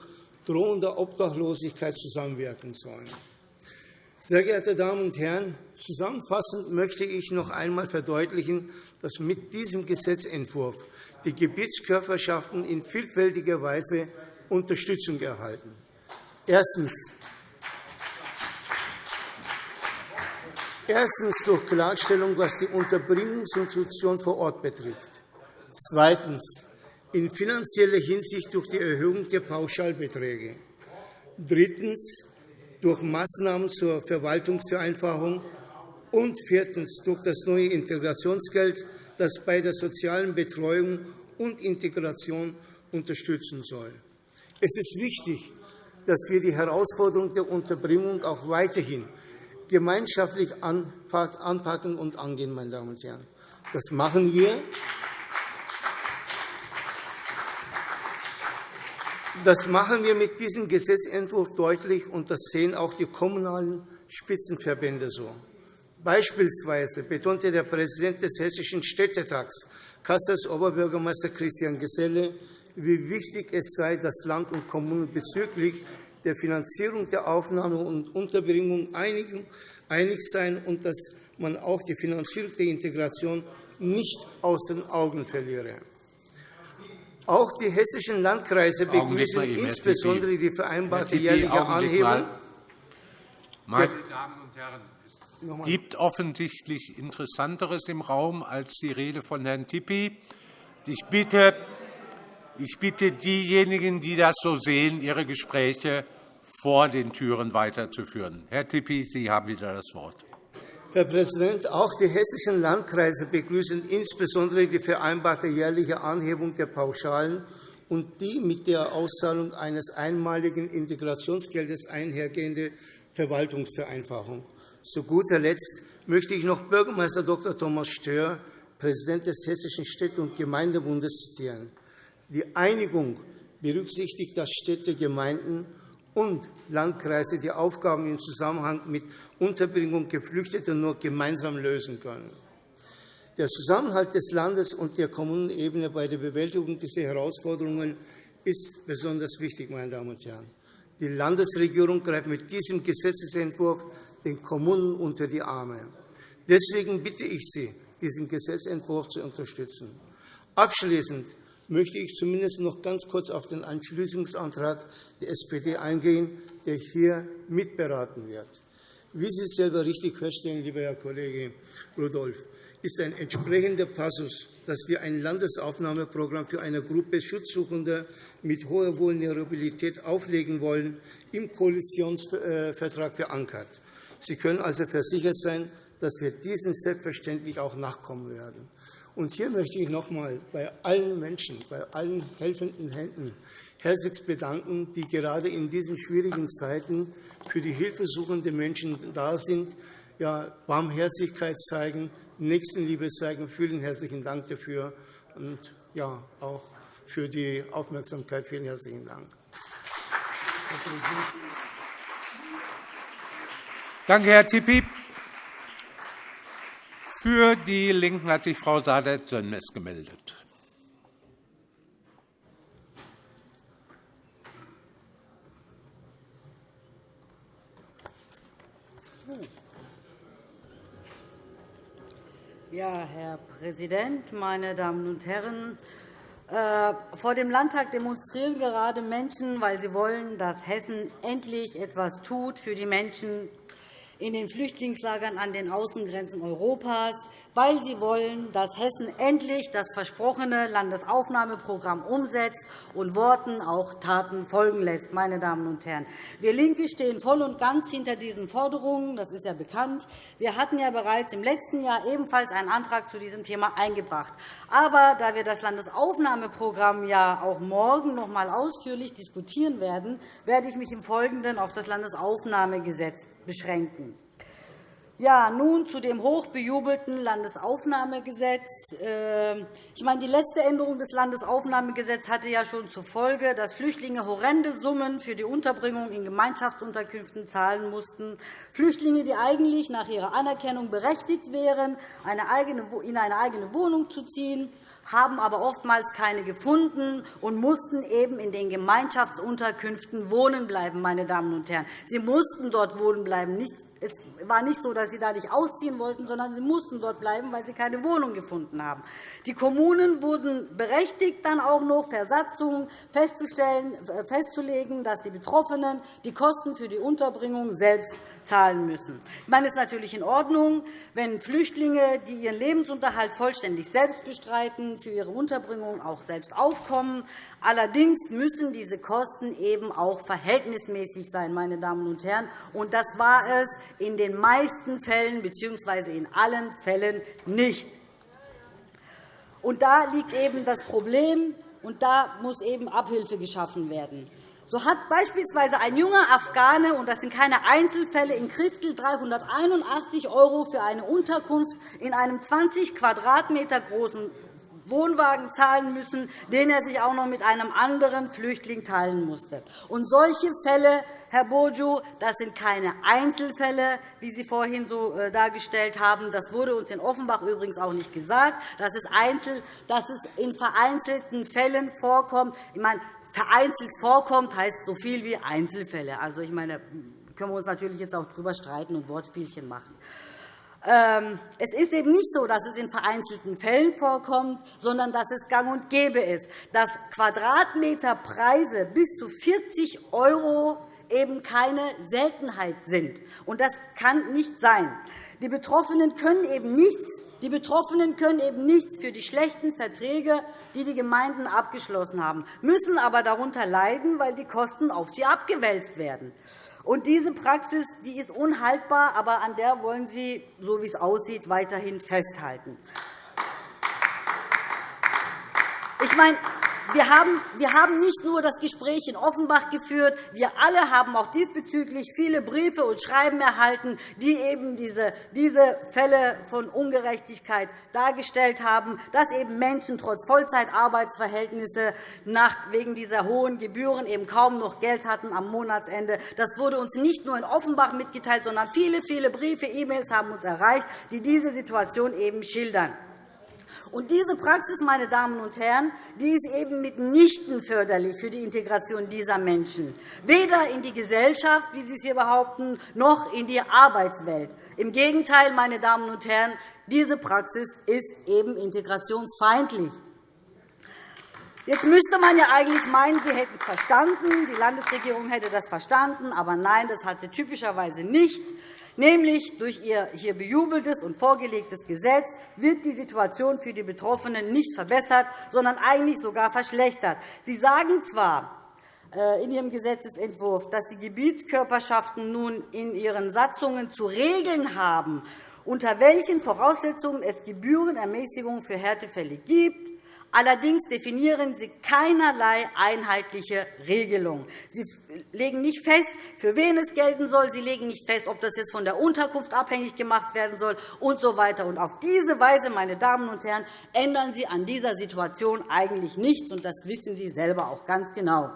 drohender Obdachlosigkeit zusammenwirken sollen. Sehr geehrte Damen und Herren, zusammenfassend möchte ich noch einmal verdeutlichen, dass mit diesem Gesetzentwurf die Gebietskörperschaften in vielfältiger Weise Unterstützung erhalten. Erstens. Erstens durch Klarstellung, was die Unterbringungsinstitution vor Ort betrifft. Zweitens in finanzieller Hinsicht durch die Erhöhung der Pauschalbeträge. Drittens durch Maßnahmen zur Verwaltungsvereinfachung. Und viertens durch das neue Integrationsgeld, das bei der sozialen Betreuung und Integration unterstützen soll. Es ist wichtig, dass wir die Herausforderung der Unterbringung auch weiterhin gemeinschaftlich anpacken und angehen. Meine Damen und Herren. Das machen wir. Das machen wir mit diesem Gesetzentwurf deutlich, und das sehen auch die kommunalen Spitzenverbände so. Beispielsweise betonte der Präsident des Hessischen Städtetags, Kassels Oberbürgermeister Christian Geselle, wie wichtig es sei, dass Land und Kommunen bezüglich der Finanzierung der Aufnahme und Unterbringung einig seien und dass man auch die Finanzierung der Integration nicht aus den Augen verliere. Auch die hessischen Landkreise begrüßen insbesondere die vereinbarte jährliche Anhebung. Meine Damen und Herren, es gibt offensichtlich Interessanteres im Raum als die Rede von Herrn Tippi. Ich bitte, ich bitte diejenigen, die das so sehen, ihre Gespräche vor den Türen weiterzuführen. Herr Tippi, Sie haben wieder das Wort. Herr Präsident, auch die hessischen Landkreise begrüßen insbesondere die vereinbarte jährliche Anhebung der Pauschalen und die mit der Auszahlung eines einmaligen Integrationsgeldes einhergehende Verwaltungsvereinfachung. Zu guter Letzt möchte ich noch Bürgermeister Dr. Thomas Stör, Präsident des Hessischen Städte- und Gemeindebundes, zitieren. Die Einigung berücksichtigt, dass Städte, Gemeinden und Landkreise die Aufgaben im Zusammenhang mit Unterbringung Geflüchteter nur gemeinsam lösen können. Der Zusammenhalt des Landes und der Kommunenebene bei der Bewältigung dieser Herausforderungen ist besonders wichtig. Meine Damen und Herren. Die Landesregierung greift mit diesem Gesetzentwurf den Kommunen unter die Arme. Deswegen bitte ich Sie, diesen Gesetzentwurf zu unterstützen. Abschließend möchte ich zumindest noch ganz kurz auf den Entschließungsantrag der SPD eingehen, der hier mitberaten wird. Wie Sie selber richtig feststellen, lieber Herr Kollege Rudolph, ist ein entsprechender Passus, dass wir ein Landesaufnahmeprogramm für eine Gruppe Schutzsuchender mit hoher Vulnerabilität auflegen wollen, im Koalitionsvertrag verankert. Sie können also versichert sein, dass wir diesen selbstverständlich auch nachkommen werden. Und hier möchte ich noch einmal bei allen Menschen, bei allen helfenden Händen herzlich bedanken, die gerade in diesen schwierigen Zeiten für die hilfesuchenden Menschen da sind, ja, Barmherzigkeit zeigen, Nächstenliebe zeigen. Vielen herzlichen Dank dafür und ja, auch für die Aufmerksamkeit. Vielen herzlichen Dank. Danke, Herr Tipi. Für die LINKEN hat sich Frau Saadet-Sönmez gemeldet. Ja, Herr Präsident, meine Damen und Herren! Äh, vor dem Landtag demonstrieren gerade Menschen, weil sie wollen, dass Hessen endlich etwas tut für die Menschen in den Flüchtlingslagern an den Außengrenzen Europas, weil sie wollen, dass Hessen endlich das versprochene Landesaufnahmeprogramm umsetzt und Worten auch Taten folgen lässt. Meine Damen und Herren. Wir LINKE stehen voll und ganz hinter diesen Forderungen. Das ist ja bekannt. Wir hatten ja bereits im letzten Jahr ebenfalls einen Antrag zu diesem Thema eingebracht. Aber da wir das Landesaufnahmeprogramm ja auch morgen noch einmal ausführlich diskutieren werden, werde ich mich im Folgenden auf das Landesaufnahmegesetz beschränken. Ja, nun zu dem hochbejubelten Landesaufnahmegesetz. Ähm, ich meine, die letzte Änderung des Landesaufnahmegesetzes hatte ja schon zur Folge, dass Flüchtlinge horrende Summen für die Unterbringung in Gemeinschaftsunterkünften zahlen mussten. Flüchtlinge, die eigentlich nach ihrer Anerkennung berechtigt wären, in eine eigene Wohnung zu ziehen, haben aber oftmals keine gefunden und mussten eben in den Gemeinschaftsunterkünften wohnen bleiben. Meine Damen und Herren. Sie mussten dort wohnen bleiben, nicht es war nicht so, dass sie da nicht ausziehen wollten, sondern sie mussten dort bleiben, weil sie keine Wohnung gefunden haben. Die Kommunen wurden berechtigt, dann auch noch per Satzung festzustellen, äh, festzulegen, dass die Betroffenen die Kosten für die Unterbringung selbst zahlen müssen. Ich meine, es ist natürlich in Ordnung, wenn Flüchtlinge, die ihren Lebensunterhalt vollständig selbst bestreiten, für ihre Unterbringung auch selbst aufkommen. Allerdings müssen diese Kosten eben auch verhältnismäßig sein. Meine Damen und Herren. Und das war es in den meisten Fällen bzw. in allen Fällen nicht. Und da liegt eben das Problem, und da muss eben Abhilfe geschaffen werden. So hat beispielsweise ein junger Afghane, und das sind keine Einzelfälle, in Kriftel 381 € für eine Unterkunft in einem 20 Quadratmeter großen Wohnwagen zahlen müssen, den er sich auch noch mit einem anderen Flüchtling teilen musste. Und solche Fälle, Herr Bojo, das sind keine Einzelfälle, wie Sie vorhin so äh, dargestellt haben. Das wurde uns in Offenbach übrigens auch nicht gesagt, dass es, einzel, dass es in vereinzelten Fällen vorkommt. Ich meine, vereinzelt vorkommt, heißt so viel wie Einzelfälle. Also, ich meine, können wir uns natürlich jetzt auch darüber streiten und Wortspielchen machen. Ähm, es ist eben nicht so, dass es in vereinzelten Fällen vorkommt, sondern dass es gang und gäbe ist, dass Quadratmeterpreise bis zu 40 € eben keine Seltenheit sind. Und das kann nicht sein. Die Betroffenen können eben nichts die Betroffenen können eben nichts für die schlechten Verträge, die die Gemeinden abgeschlossen haben, müssen aber darunter leiden, weil die Kosten auf sie abgewälzt werden. Und diese Praxis die ist unhaltbar, aber an der wollen Sie, so wie es aussieht, weiterhin festhalten. Ich meine, wir haben, nicht nur das Gespräch in Offenbach geführt. Wir alle haben auch diesbezüglich viele Briefe und Schreiben erhalten, die eben diese, diese Fälle von Ungerechtigkeit dargestellt haben, dass eben Menschen trotz Vollzeitarbeitsverhältnisse wegen dieser hohen Gebühren eben kaum noch Geld hatten am Monatsende. Das wurde uns nicht nur in Offenbach mitgeteilt, sondern viele, viele Briefe, E-Mails haben uns erreicht, die diese Situation eben schildern. Und diese Praxis, meine Damen und Herren, die ist eben mitnichten förderlich für die Integration dieser Menschen, weder in die Gesellschaft, wie Sie es hier behaupten, noch in die Arbeitswelt. Im Gegenteil, meine Damen und Herren, diese Praxis ist eben integrationsfeindlich. Jetzt müsste man ja eigentlich meinen, Sie hätten es verstanden, die Landesregierung hätte das verstanden. Aber nein, das hat sie typischerweise nicht. Nämlich durch ihr hier bejubeltes und vorgelegtes Gesetz wird die Situation für die Betroffenen nicht verbessert, sondern eigentlich sogar verschlechtert. Sie sagen zwar, äh, in Ihrem Gesetzentwurf, dass die Gebietskörperschaften nun in ihren Satzungen zu regeln haben, unter welchen Voraussetzungen es Gebührenermäßigungen für Härtefälle gibt. Allerdings definieren Sie keinerlei einheitliche Regelung. Sie legen nicht fest, für wen es gelten soll. Sie legen nicht fest, ob das jetzt von der Unterkunft abhängig gemacht werden soll und so weiter. Und auf diese Weise, meine Damen und Herren, ändern Sie an dieser Situation eigentlich nichts, und das wissen Sie selber auch ganz genau.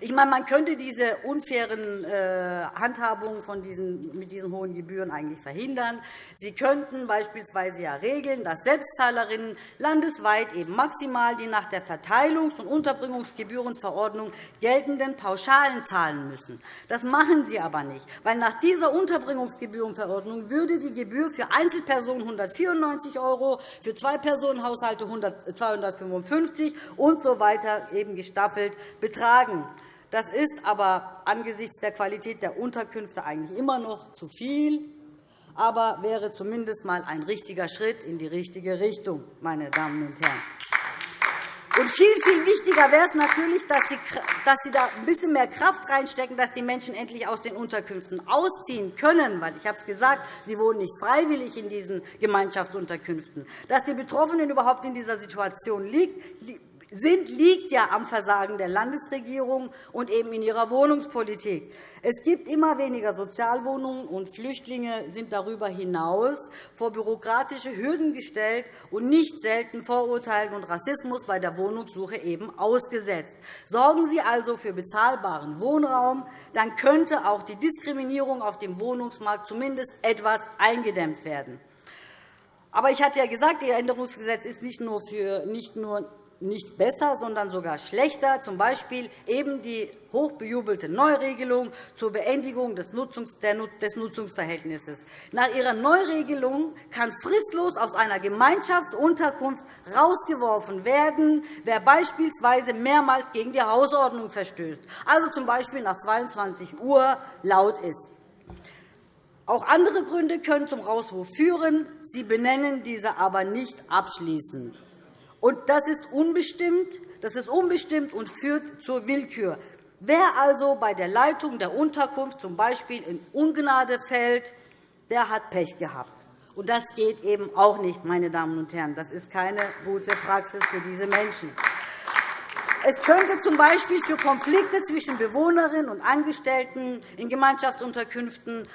Ich meine, man könnte diese unfairen äh, Handhabungen von diesen, mit diesen hohen Gebühren eigentlich verhindern. Sie könnten beispielsweise ja regeln, dass Selbstzahlerinnen landesweit eben maximal die nach der Verteilungs- und Unterbringungsgebührenverordnung geltenden Pauschalen zahlen müssen. Das machen Sie aber nicht, weil nach dieser Unterbringungsgebührenverordnung würde die Gebühr für Einzelpersonen 194 €, für Zwei-Personen-Haushalte 255 und so weiter eben gestaffelt betragen. Das ist aber angesichts der Qualität der Unterkünfte eigentlich immer noch zu viel, aber wäre zumindest einmal ein richtiger Schritt in die richtige Richtung, meine Damen und Herren. Und viel, viel wichtiger wäre es natürlich, dass Sie, dass Sie da ein bisschen mehr Kraft reinstecken, dass die Menschen endlich aus den Unterkünften ausziehen können. Weil ich habe es gesagt, sie wohnen nicht freiwillig in diesen Gemeinschaftsunterkünften. Dass die Betroffenen überhaupt in dieser Situation liegen, sind, liegt ja am Versagen der Landesregierung und eben in ihrer Wohnungspolitik. Es gibt immer weniger Sozialwohnungen, und Flüchtlinge sind darüber hinaus vor bürokratische Hürden gestellt und nicht selten Vorurteilen und Rassismus bei der Wohnungssuche eben ausgesetzt. Sorgen Sie also für bezahlbaren Wohnraum, dann könnte auch die Diskriminierung auf dem Wohnungsmarkt zumindest etwas eingedämmt werden. Aber ich hatte ja gesagt, Ihr Änderungsgesetz ist nicht nur, für, nicht nur nicht besser, sondern sogar schlechter, z. B. eben die hochbejubelte Neuregelung zur Beendigung des Nutzungsverhältnisses. Nach ihrer Neuregelung kann fristlos aus einer Gemeinschaftsunterkunft herausgeworfen werden, wer beispielsweise mehrmals gegen die Hausordnung verstößt, also z. B. nach 22 Uhr laut ist. Auch andere Gründe können zum Rauswurf führen. Sie benennen diese aber nicht abschließend. Und das ist unbestimmt, das ist unbestimmt und führt zur Willkür. Wer also bei der Leitung der Unterkunft z. B. in Ungnade fällt, der hat Pech gehabt. Und das geht eben auch nicht, meine Damen und Herren. Das ist keine gute Praxis für diese Menschen. Es könnte z. B. für Konflikte zwischen Bewohnerinnen und Angestellten in Gemeinschaftsunterkünften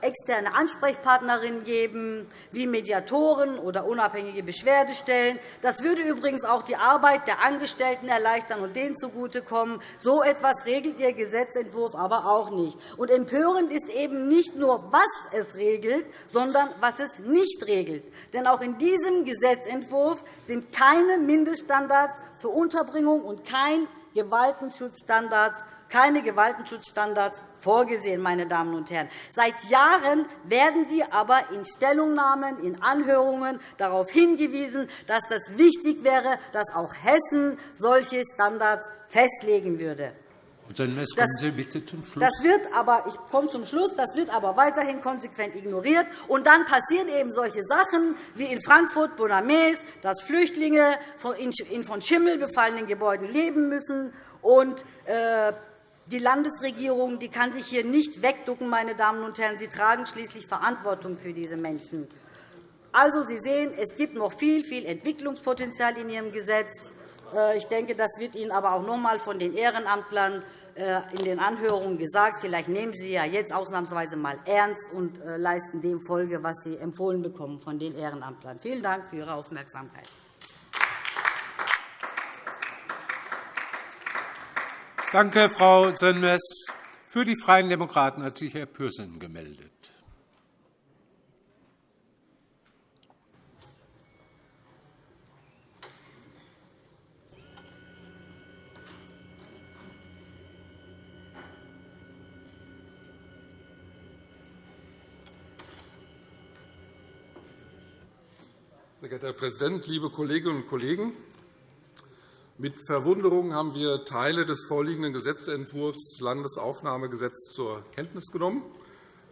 externe Ansprechpartnerinnen geben, wie Mediatoren oder unabhängige Beschwerdestellen. Das würde übrigens auch die Arbeit der Angestellten erleichtern und denen zugutekommen. So etwas regelt Ihr Gesetzentwurf aber auch nicht. Und empörend ist eben nicht nur, was es regelt, sondern was es nicht regelt. Denn auch in diesem Gesetzentwurf sind keine Mindeststandards für Unterbringung und kein Gewaltenschutzstandards, keine Gewaltenschutzstandards vorgesehen. Meine Damen und Herren. Seit Jahren werden Sie aber in Stellungnahmen, in Anhörungen darauf hingewiesen, dass das wichtig wäre, dass auch Hessen solche Standards festlegen würde. Das, Sie bitte zum Schluss. Das wird aber, ich komme zum Schluss, das wird aber weiterhin konsequent ignoriert. Und dann passieren eben solche Sachen wie in Frankfurt, Bonames, dass Flüchtlinge in von Schimmel befallenen Gebäuden leben müssen. Und, äh, die Landesregierung die kann sich hier nicht wegducken. Meine Damen und Herren. Sie tragen schließlich Verantwortung für diese Menschen. Also, Sie sehen, es gibt noch viel, viel Entwicklungspotenzial in Ihrem Gesetz. Äh, ich denke, das wird Ihnen aber auch noch einmal von den Ehrenamtlern äh, in den Anhörungen gesagt. Vielleicht nehmen Sie ja jetzt ausnahmsweise einmal ernst und äh, leisten dem Folge, was Sie empfohlen bekommen von den Ehrenamtlern. Vielen Dank für Ihre Aufmerksamkeit. Danke, Frau Sönmez. Für die Freien Demokraten hat sich Herr Pürsün gemeldet. Sehr geehrter Herr Präsident, liebe Kolleginnen und Kollegen! Mit Verwunderung haben wir Teile des vorliegenden Gesetzentwurfs Landesaufnahmegesetz zur Kenntnis genommen.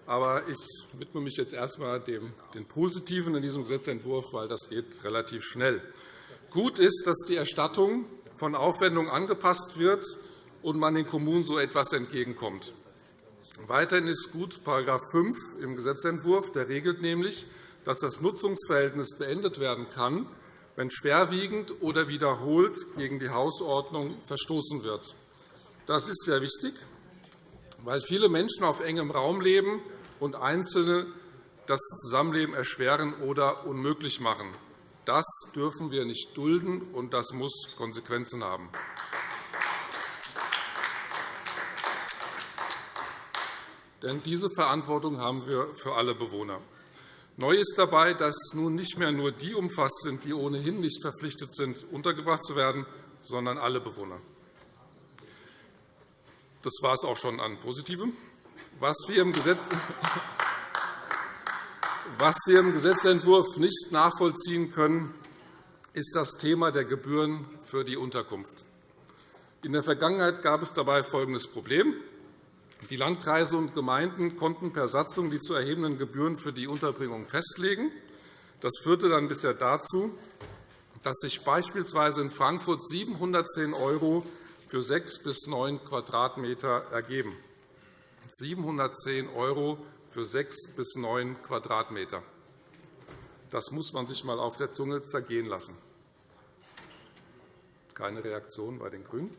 Aber ich widme mich jetzt erst einmal dem den Positiven in diesem Gesetzentwurf, weil das geht relativ schnell. Gut ist, dass die Erstattung von Aufwendungen angepasst wird und man den Kommunen so etwas entgegenkommt. Weiterhin ist gut § 5 im Gesetzentwurf. Der regelt nämlich, dass das Nutzungsverhältnis beendet werden kann, wenn schwerwiegend oder wiederholt gegen die Hausordnung verstoßen wird. Das ist sehr wichtig, weil viele Menschen auf engem Raum leben und Einzelne das Zusammenleben erschweren oder unmöglich machen. Das dürfen wir nicht dulden, und das muss Konsequenzen haben. Denn diese Verantwortung haben wir für alle Bewohner. Neu ist dabei, dass nun nicht mehr nur die umfasst sind, die ohnehin nicht verpflichtet sind, untergebracht zu werden, sondern alle Bewohner. Das war es auch schon an Positivem. Was wir im, Gesetz Was wir im Gesetzentwurf nicht nachvollziehen können, ist das Thema der Gebühren für die Unterkunft. In der Vergangenheit gab es dabei folgendes Problem. Die Landkreise und Gemeinden konnten per Satzung die zu erhebenden Gebühren für die Unterbringung festlegen. Das führte dann bisher dazu, dass sich beispielsweise in Frankfurt 710 € für sechs bis neun Quadratmeter ergeben. 710 € für sechs bis neun Quadratmeter. Das muss man sich einmal auf der Zunge zergehen lassen. Keine Reaktion bei den GRÜNEN.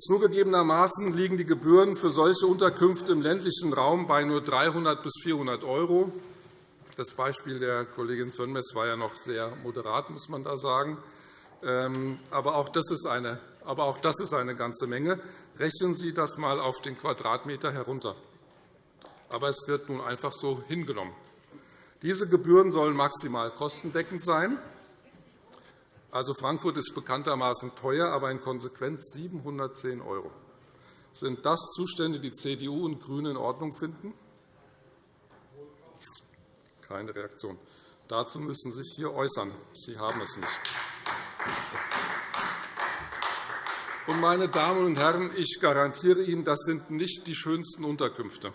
Zugegebenermaßen liegen die Gebühren für solche Unterkünfte im ländlichen Raum bei nur 300 bis 400 €. Das Beispiel der Kollegin Sönmez war ja noch sehr moderat, muss man da sagen. Ähm, aber auch das ist eine, aber auch das ist eine ganze Menge. Rechnen Sie das einmal auf den Quadratmeter herunter. Aber es wird nun einfach so hingenommen. Diese Gebühren sollen maximal kostendeckend sein. Also Frankfurt ist bekanntermaßen teuer, aber in Konsequenz 710 €. Sind das Zustände, die CDU und GRÜNE in Ordnung finden? Keine Reaktion. Dazu müssen Sie sich hier äußern. Sie haben es nicht. meine Damen und Herren, ich garantiere Ihnen, das sind nicht die schönsten Unterkünfte.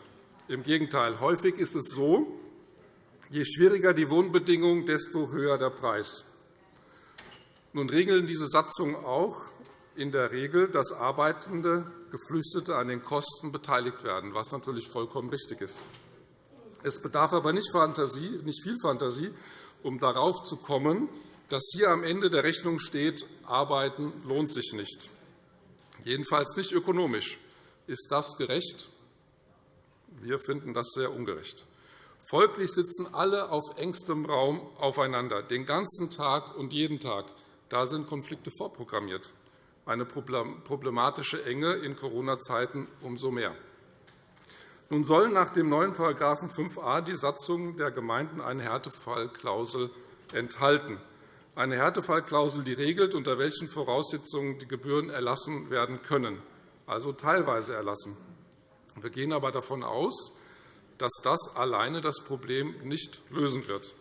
Im Gegenteil. Häufig ist es so, je schwieriger die Wohnbedingungen, desto höher der Preis. Nun regeln diese Satzungen auch in der Regel, dass arbeitende Geflüchtete an den Kosten beteiligt werden, was natürlich vollkommen richtig ist. Es bedarf aber nicht, Fantasie, nicht viel Fantasie, um darauf zu kommen, dass hier am Ende der Rechnung steht, Arbeiten lohnt sich nicht. Jedenfalls nicht ökonomisch. Ist das gerecht? Wir finden das sehr ungerecht. Folglich sitzen alle auf engstem Raum aufeinander, den ganzen Tag und jeden Tag. Da sind Konflikte vorprogrammiert. Eine problematische Enge in Corona-Zeiten umso mehr. Nun sollen nach dem neuen § 5a die Satzungen der Gemeinden eine Härtefallklausel enthalten. Eine Härtefallklausel, die regelt, unter welchen Voraussetzungen die Gebühren erlassen werden können, also teilweise erlassen. Wir gehen aber davon aus, dass das alleine das Problem nicht lösen wird.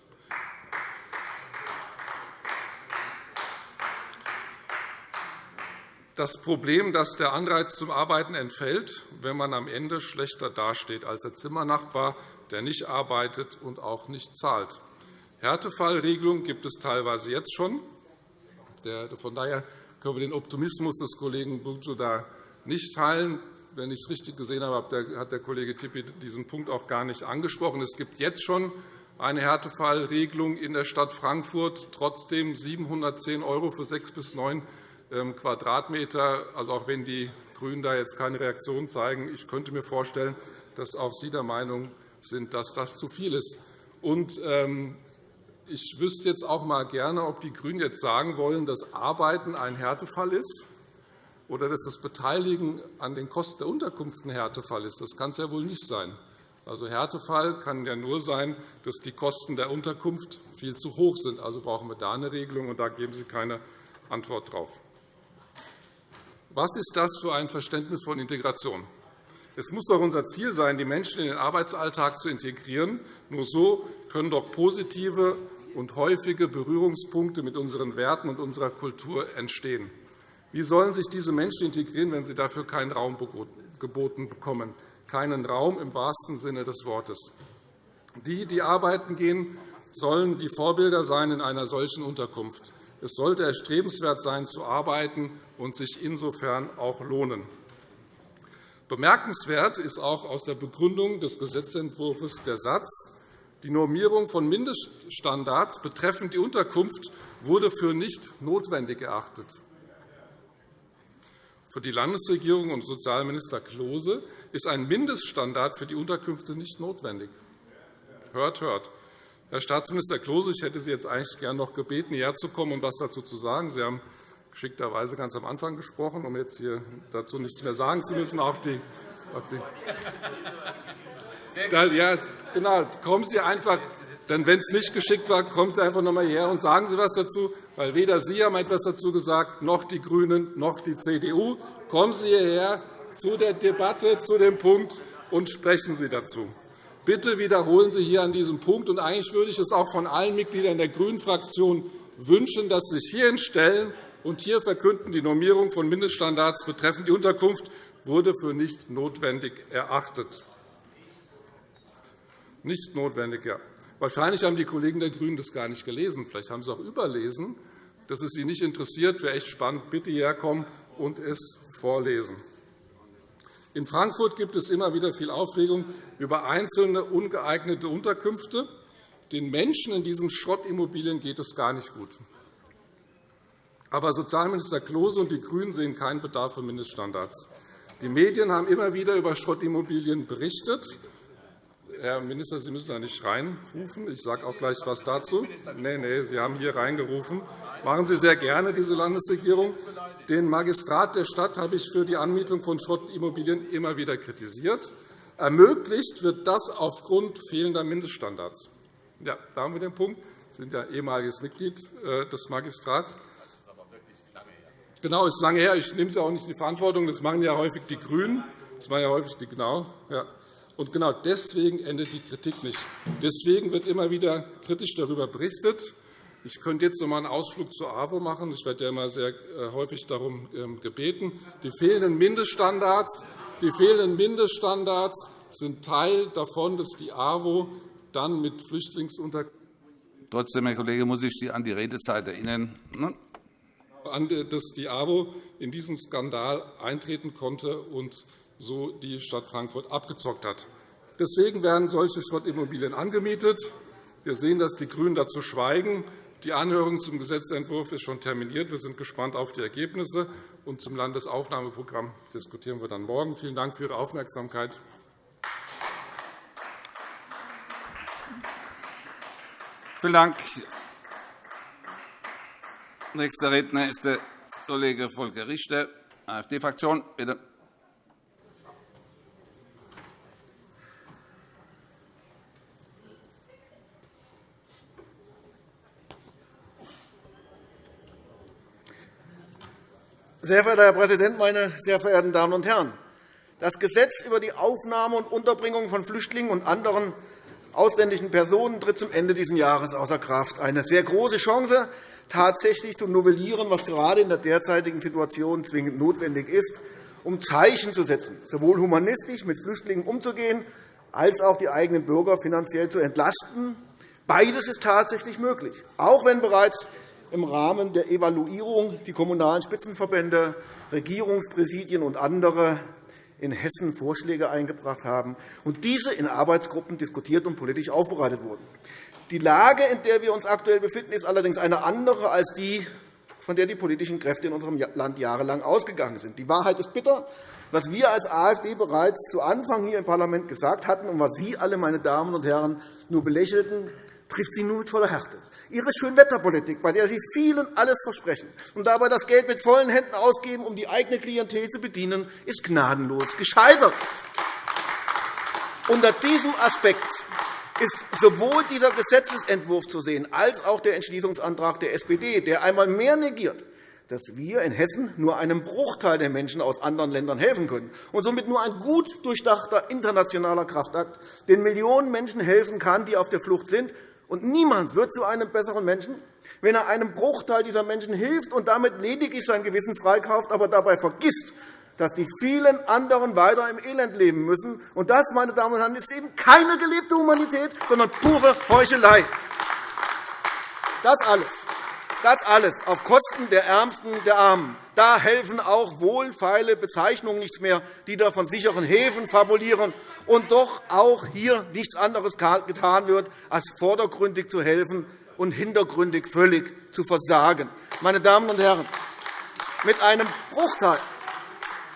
Das Problem, dass der Anreiz zum Arbeiten entfällt, wenn man am Ende schlechter dasteht als der Zimmernachbar, der nicht arbeitet und auch nicht zahlt. Härtefallregelungen gibt es teilweise jetzt schon. Von daher können wir den Optimismus des Kollegen Burcu da nicht teilen. Wenn ich es richtig gesehen habe, hat der Kollege Tippi diesen Punkt auch gar nicht angesprochen. Es gibt jetzt schon eine Härtefallregelung in der Stadt Frankfurt, trotzdem 710 € für sechs bis neun Quadratmeter. Also auch wenn die GRÜNEN da jetzt keine Reaktion zeigen, ich könnte mir vorstellen, dass auch Sie der Meinung sind, dass das zu viel ist. Und, ähm, ich wüsste jetzt auch mal gerne, ob die GRÜNEN jetzt sagen wollen, dass Arbeiten ein Härtefall ist oder dass das Beteiligen an den Kosten der Unterkunft ein Härtefall ist. Das kann es ja wohl nicht sein. Also Härtefall kann ja nur sein, dass die Kosten der Unterkunft viel zu hoch sind. Also brauchen wir da eine Regelung, und da geben Sie keine Antwort darauf. Was ist das für ein Verständnis von Integration? Es muss doch unser Ziel sein, die Menschen in den Arbeitsalltag zu integrieren. Nur so können doch positive und häufige Berührungspunkte mit unseren Werten und unserer Kultur entstehen. Wie sollen sich diese Menschen integrieren, wenn sie dafür keinen Raum geboten bekommen? Keinen Raum im wahrsten Sinne des Wortes. Die, die arbeiten gehen, sollen die Vorbilder sein in einer solchen Unterkunft. Es sollte erstrebenswert sein, zu arbeiten und sich insofern auch lohnen. Bemerkenswert ist auch aus der Begründung des Gesetzentwurfs der Satz, die Normierung von Mindeststandards betreffend die Unterkunft wurde für nicht notwendig erachtet. Für die Landesregierung und Sozialminister Klose ist ein Mindeststandard für die Unterkünfte nicht notwendig. Hört, hört. Herr Staatsminister Klose, ich hätte Sie jetzt eigentlich gern noch gebeten, hierher zu kommen und etwas dazu zu sagen. Sie haben geschickterweise ganz am Anfang gesprochen, um jetzt hier dazu nichts mehr sagen zu müssen. Auch die, auch die ja, genau. Kommen Sie einfach, denn wenn es nicht geschickt war, kommen Sie einfach noch einmal hierher und sagen Sie etwas dazu weil weder Sie haben etwas dazu gesagt, noch die GRÜNEN, noch die CDU. Kommen Sie hierher zu der Debatte, zu dem Punkt, und sprechen Sie dazu. Bitte wiederholen Sie hier an diesem Punkt. Und eigentlich würde ich es auch von allen Mitgliedern der GRÜNEN-Fraktion wünschen, dass Sie sich hierhin stellen und hier verkünden, die Normierung von Mindeststandards betreffend die Unterkunft wurde für nicht notwendig erachtet. Nicht notwendig, ja. Wahrscheinlich haben die Kollegen der GRÜNEN das gar nicht gelesen. Vielleicht haben sie auch überlesen. Dass es Sie nicht interessiert, wäre echt spannend. Bitte hierher kommen und es vorlesen. In Frankfurt gibt es immer wieder viel Aufregung über einzelne ungeeignete Unterkünfte. Den Menschen in diesen Schrottimmobilien geht es gar nicht gut. Aber Sozialminister Klose und die GRÜNEN sehen keinen Bedarf für Mindeststandards. Die Medien haben immer wieder über Schrottimmobilien berichtet. Herr Minister, Sie müssen da nicht reinrufen. Ich sage auch gleich etwas dazu. Nein, nein, Sie haben hier reingerufen. Machen Sie sehr gerne, diese Landesregierung. Den Magistrat der Stadt habe ich für die Anmietung von Schrottimmobilien immer wieder kritisiert. Ermöglicht wird das aufgrund fehlender Mindeststandards. Ja, da haben wir den Punkt. Sie sind ja ehemaliges Mitglied äh, des Magistrats. Genau, ist lange her. Ich nehme Sie auch nicht in die Verantwortung. Das machen ja häufig die GRÜNEN. Das machen ja häufig die genau. Ja. Und genau deswegen endet die Kritik nicht. Deswegen wird immer wieder kritisch darüber berichtet. Ich könnte jetzt noch einmal einen Ausflug zur AWO machen. Ich werde ja immer sehr äh, häufig darum ähm, gebeten. Die fehlenden Mindeststandards, die fehlenden Mindeststandards sind Teil davon, dass die AWO dann mit Flüchtlingsunterkünften Trotzdem, Herr Kollege, muss ich Sie an die Redezeit erinnern. Dass die AWO in diesen Skandal eintreten konnte und so die Stadt Frankfurt abgezockt hat. Deswegen werden solche Schrottimmobilien angemietet. Wir sehen, dass die GRÜNEN dazu schweigen. Die Anhörung zum Gesetzentwurf ist schon terminiert. Wir sind gespannt auf die Ergebnisse. Und zum Landesaufnahmeprogramm diskutieren wir dann morgen. Vielen Dank für Ihre Aufmerksamkeit. Vielen Dank. Nächster Redner ist der Kollege Volker Richter, AfD-Fraktion. Bitte. Sehr verehrter Herr Präsident, meine sehr verehrten Damen und Herren! Das Gesetz über die Aufnahme und Unterbringung von Flüchtlingen und anderen ausländischen Personen tritt zum Ende dieses Jahres außer Kraft. Eine sehr große Chance, tatsächlich zu novellieren, was gerade in der derzeitigen Situation zwingend notwendig ist, um Zeichen zu setzen, sowohl humanistisch mit Flüchtlingen umzugehen, als auch die eigenen Bürger finanziell zu entlasten. Beides ist tatsächlich möglich, auch wenn bereits im Rahmen der Evaluierung die Kommunalen Spitzenverbände, Regierungspräsidien und andere in Hessen Vorschläge eingebracht haben und diese in Arbeitsgruppen diskutiert und politisch aufbereitet wurden. Die Lage, in der wir uns aktuell befinden, ist allerdings eine andere als die von der die politischen Kräfte in unserem Land jahrelang ausgegangen sind. Die Wahrheit ist bitter. Was wir als AfD bereits zu Anfang hier im Parlament gesagt hatten und was Sie alle, meine Damen und Herren, nur belächelten, trifft Sie nun mit voller Härte. Ihre Schönwetterpolitik, bei der Sie vielen alles versprechen und dabei das Geld mit vollen Händen ausgeben, um die eigene Klientel zu bedienen, ist gnadenlos gescheitert. Unter diesem Aspekt ist sowohl dieser Gesetzentwurf zu sehen als auch der Entschließungsantrag der SPD, der einmal mehr negiert, dass wir in Hessen nur einem Bruchteil der Menschen aus anderen Ländern helfen können und somit nur ein gut durchdachter internationaler Kraftakt den Millionen Menschen helfen kann, die auf der Flucht sind. Und niemand wird zu einem besseren Menschen, wenn er einem Bruchteil dieser Menschen hilft und damit lediglich sein Gewissen freikauft, aber dabei vergisst, dass die vielen anderen weiter im Elend leben müssen. Und das, meine Damen und Herren, ist eben keine gelebte Humanität, sondern pure Heuchelei. Das alles, das alles auf Kosten der Ärmsten der Armen. Da helfen auch wohlfeile Bezeichnungen nichts mehr, die da von sicheren Häfen fabulieren und doch auch hier nichts anderes getan wird, als vordergründig zu helfen und hintergründig völlig zu versagen. Meine Damen und Herren, mit einem Bruchteil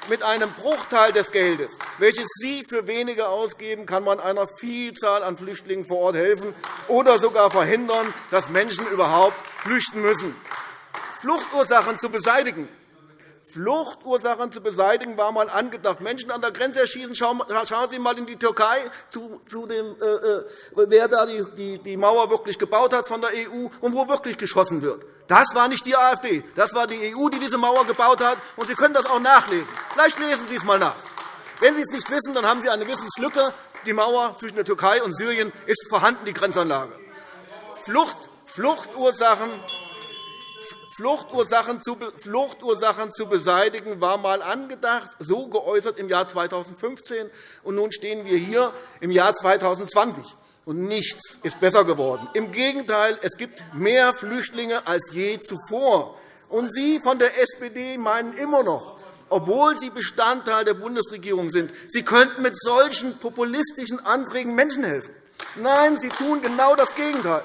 mit einem Bruchteil des Geldes, welches Sie für weniger ausgeben, kann man einer Vielzahl an Flüchtlingen vor Ort helfen oder sogar verhindern, dass Menschen überhaupt flüchten müssen. Fluchtursachen zu beseitigen, Fluchtursachen zu beseitigen, war einmal angedacht. Menschen an der Grenze erschießen. Schauen Sie einmal in die Türkei, zu dem, äh, äh, wer da die Mauer wirklich gebaut hat von der EU und wo wirklich geschossen wird. Das war nicht die AfD, das war die EU, die diese Mauer gebaut hat. Und Sie können das auch nachlesen. Vielleicht lesen Sie es einmal nach. Wenn Sie es nicht wissen, dann haben Sie eine Wissenslücke. Die Mauer zwischen der Türkei und Syrien ist vorhanden, die Grenzanlage. Flucht, Fluchtursachen Fluchtursachen zu, Fluchtursachen zu beseitigen, war einmal angedacht, so geäußert im Jahr 2015. Und nun stehen wir hier im Jahr 2020 und nichts ist besser geworden. Im Gegenteil, es gibt mehr Flüchtlinge als je zuvor. Und Sie von der SPD meinen immer noch, obwohl Sie Bestandteil der Bundesregierung sind, Sie könnten mit solchen populistischen Anträgen Menschen helfen. Nein, Sie tun genau das Gegenteil.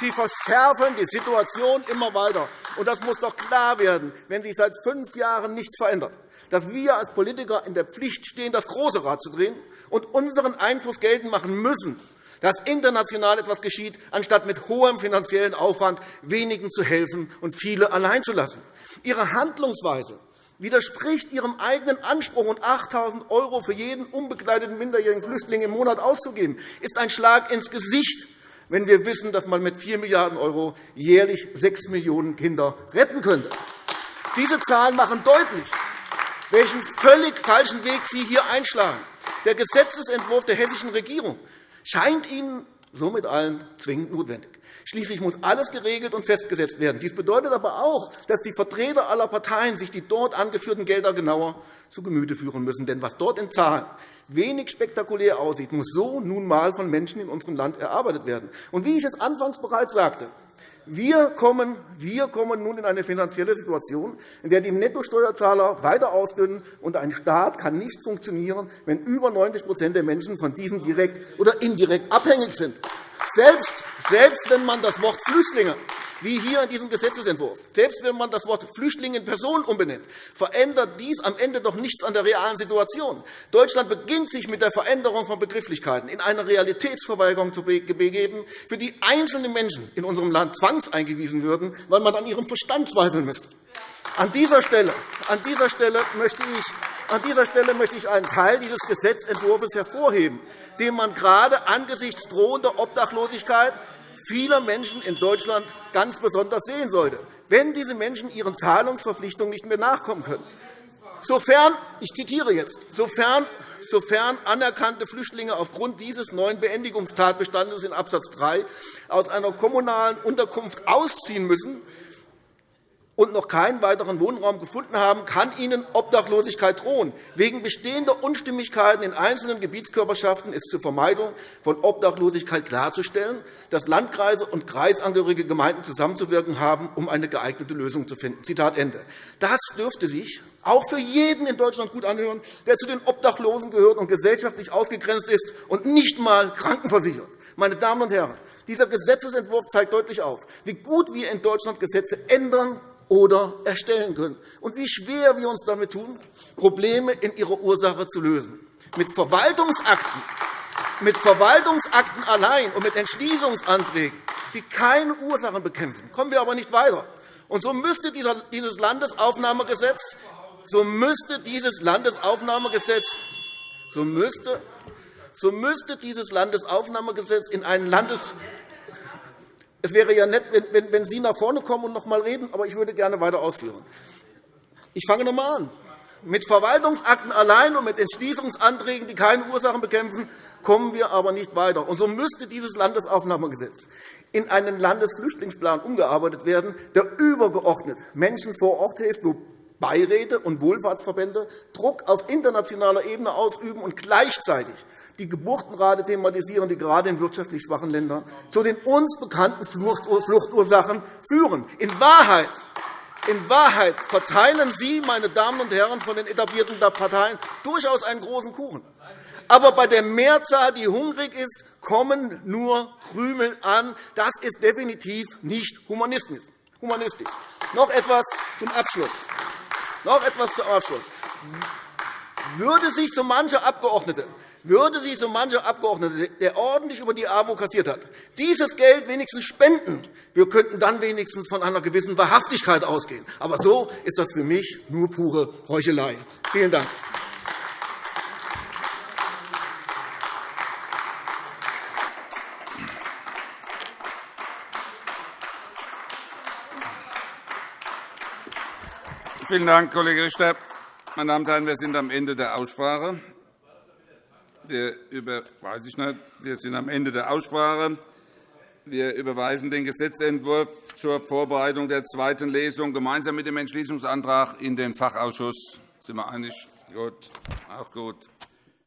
Sie verschärfen die Situation immer weiter. Und das muss doch klar werden, wenn sich seit fünf Jahren nichts verändert, dass wir als Politiker in der Pflicht stehen, das große Rad zu drehen und unseren Einfluss geltend machen müssen, dass international etwas geschieht, anstatt mit hohem finanziellen Aufwand wenigen zu helfen und viele allein zu lassen. Ihre Handlungsweise widerspricht Ihrem eigenen Anspruch, und 8.000 € für jeden unbegleiteten minderjährigen Flüchtling im Monat auszugeben, ist ein Schlag ins Gesicht wenn wir wissen, dass man mit 4 Milliarden € jährlich 6 Millionen Kinder retten könnte. Diese Zahlen machen deutlich, welchen völlig falschen Weg Sie hier einschlagen. Der Gesetzentwurf der hessischen Regierung scheint Ihnen somit allen zwingend notwendig. Schließlich muss alles geregelt und festgesetzt werden. Dies bedeutet aber auch, dass die Vertreter aller Parteien sich die dort angeführten Gelder genauer zu Gemüte führen müssen. Denn was dort in Zahlen wenig spektakulär aussieht, muss so nun einmal von Menschen in unserem Land erarbeitet werden. Und wie ich es anfangs bereits sagte, wir kommen, wir kommen nun in eine finanzielle Situation, in der die Nettosteuerzahler weiter ausdünnen, und ein Staat kann nicht funktionieren, wenn über 90% der Menschen von diesem direkt oder indirekt abhängig sind. Selbst, selbst wenn man das Wort Flüchtlinge wie hier in diesem Gesetzentwurf. Selbst wenn man das Wort Flüchtling in Person umbenennt, verändert dies am Ende doch nichts an der realen Situation. Deutschland beginnt sich mit der Veränderung von Begrifflichkeiten in eine Realitätsverweigerung zu begeben, für die einzelne Menschen in unserem Land zwangseingewiesen würden, weil man an ihrem Verstand zweifeln müsste. An dieser Stelle, an dieser Stelle möchte ich an dieser Stelle möchte ich einen Teil dieses Gesetzentwurfs hervorheben, den man gerade angesichts drohender Obdachlosigkeit vieler Menschen in Deutschland ganz besonders sehen sollte, wenn diese Menschen ihren Zahlungsverpflichtungen nicht mehr nachkommen können. Sofern, ich zitiere jetzt, sofern, sofern anerkannte Flüchtlinge aufgrund dieses neuen Beendigungstatbestandes in Abs. 3 aus einer kommunalen Unterkunft ausziehen müssen, und noch keinen weiteren Wohnraum gefunden haben, kann ihnen Obdachlosigkeit drohen. Wegen bestehender Unstimmigkeiten in einzelnen Gebietskörperschaften ist zur Vermeidung von Obdachlosigkeit klarzustellen, dass Landkreise und kreisangehörige Gemeinden zusammenzuwirken haben, um eine geeignete Lösung zu finden. Zitat Ende. Das dürfte sich auch für jeden in Deutschland gut anhören, der zu den Obdachlosen gehört und gesellschaftlich ausgegrenzt ist und nicht einmal krankenversichert. Meine Damen und Herren, dieser Gesetzentwurf zeigt deutlich auf, wie gut wir in Deutschland Gesetze ändern oder erstellen können. Und wie schwer wir uns damit tun, Probleme in ihrer Ursache zu lösen. Mit Verwaltungsakten, mit Verwaltungsakten allein und mit Entschließungsanträgen, die keine Ursachen bekämpfen, kommen wir aber nicht weiter. Und so müsste dieses Landesaufnahmegesetz, so müsste dieses Landesaufnahmegesetz, so müsste, so müsste dieses Landesaufnahmegesetz in einen Landes es wäre ja nett, wenn Sie nach vorne kommen und noch einmal reden, aber ich würde gerne weiter ausführen. Ich fange noch einmal an. Mit Verwaltungsakten allein und mit Entschließungsanträgen, die keine Ursachen bekämpfen, kommen wir aber nicht weiter. Und so müsste dieses Landesaufnahmegesetz in einen Landesflüchtlingsplan umgearbeitet werden, der übergeordnet Menschen vor Ort hilft, Beiräte und Wohlfahrtsverbände Druck auf internationaler Ebene ausüben und gleichzeitig die Geburtenrate thematisieren, die gerade in wirtschaftlich schwachen Ländern zu den uns bekannten Fluchtursachen führen. In Wahrheit in Wahrheit verteilen Sie, meine Damen und Herren von den etablierten Parteien, durchaus einen großen Kuchen. Aber bei der Mehrzahl, die hungrig ist, kommen nur Krümel an. Das ist definitiv nicht humanistisch. Noch etwas zum Abschluss. Noch etwas zum Abschluss. Würde sich so mancher Abgeordnete würde sich so mancher Abgeordnete, der ordentlich über die AWO kassiert hat, dieses Geld wenigstens spenden. Wir könnten dann wenigstens von einer gewissen Wahrhaftigkeit ausgehen. Aber so ist das für mich nur pure Heuchelei. Vielen Dank. Vielen Dank, Kollege Richter. Meine Damen und Herren, wir sind am Ende der Aussprache. Wir, über, weiß ich nicht, wir sind am Ende der Aussprache. Wir überweisen den Gesetzentwurf zur Vorbereitung der zweiten Lesung gemeinsam mit dem Entschließungsantrag in den Fachausschuss. Sind wir einig? Gut. Auch gut.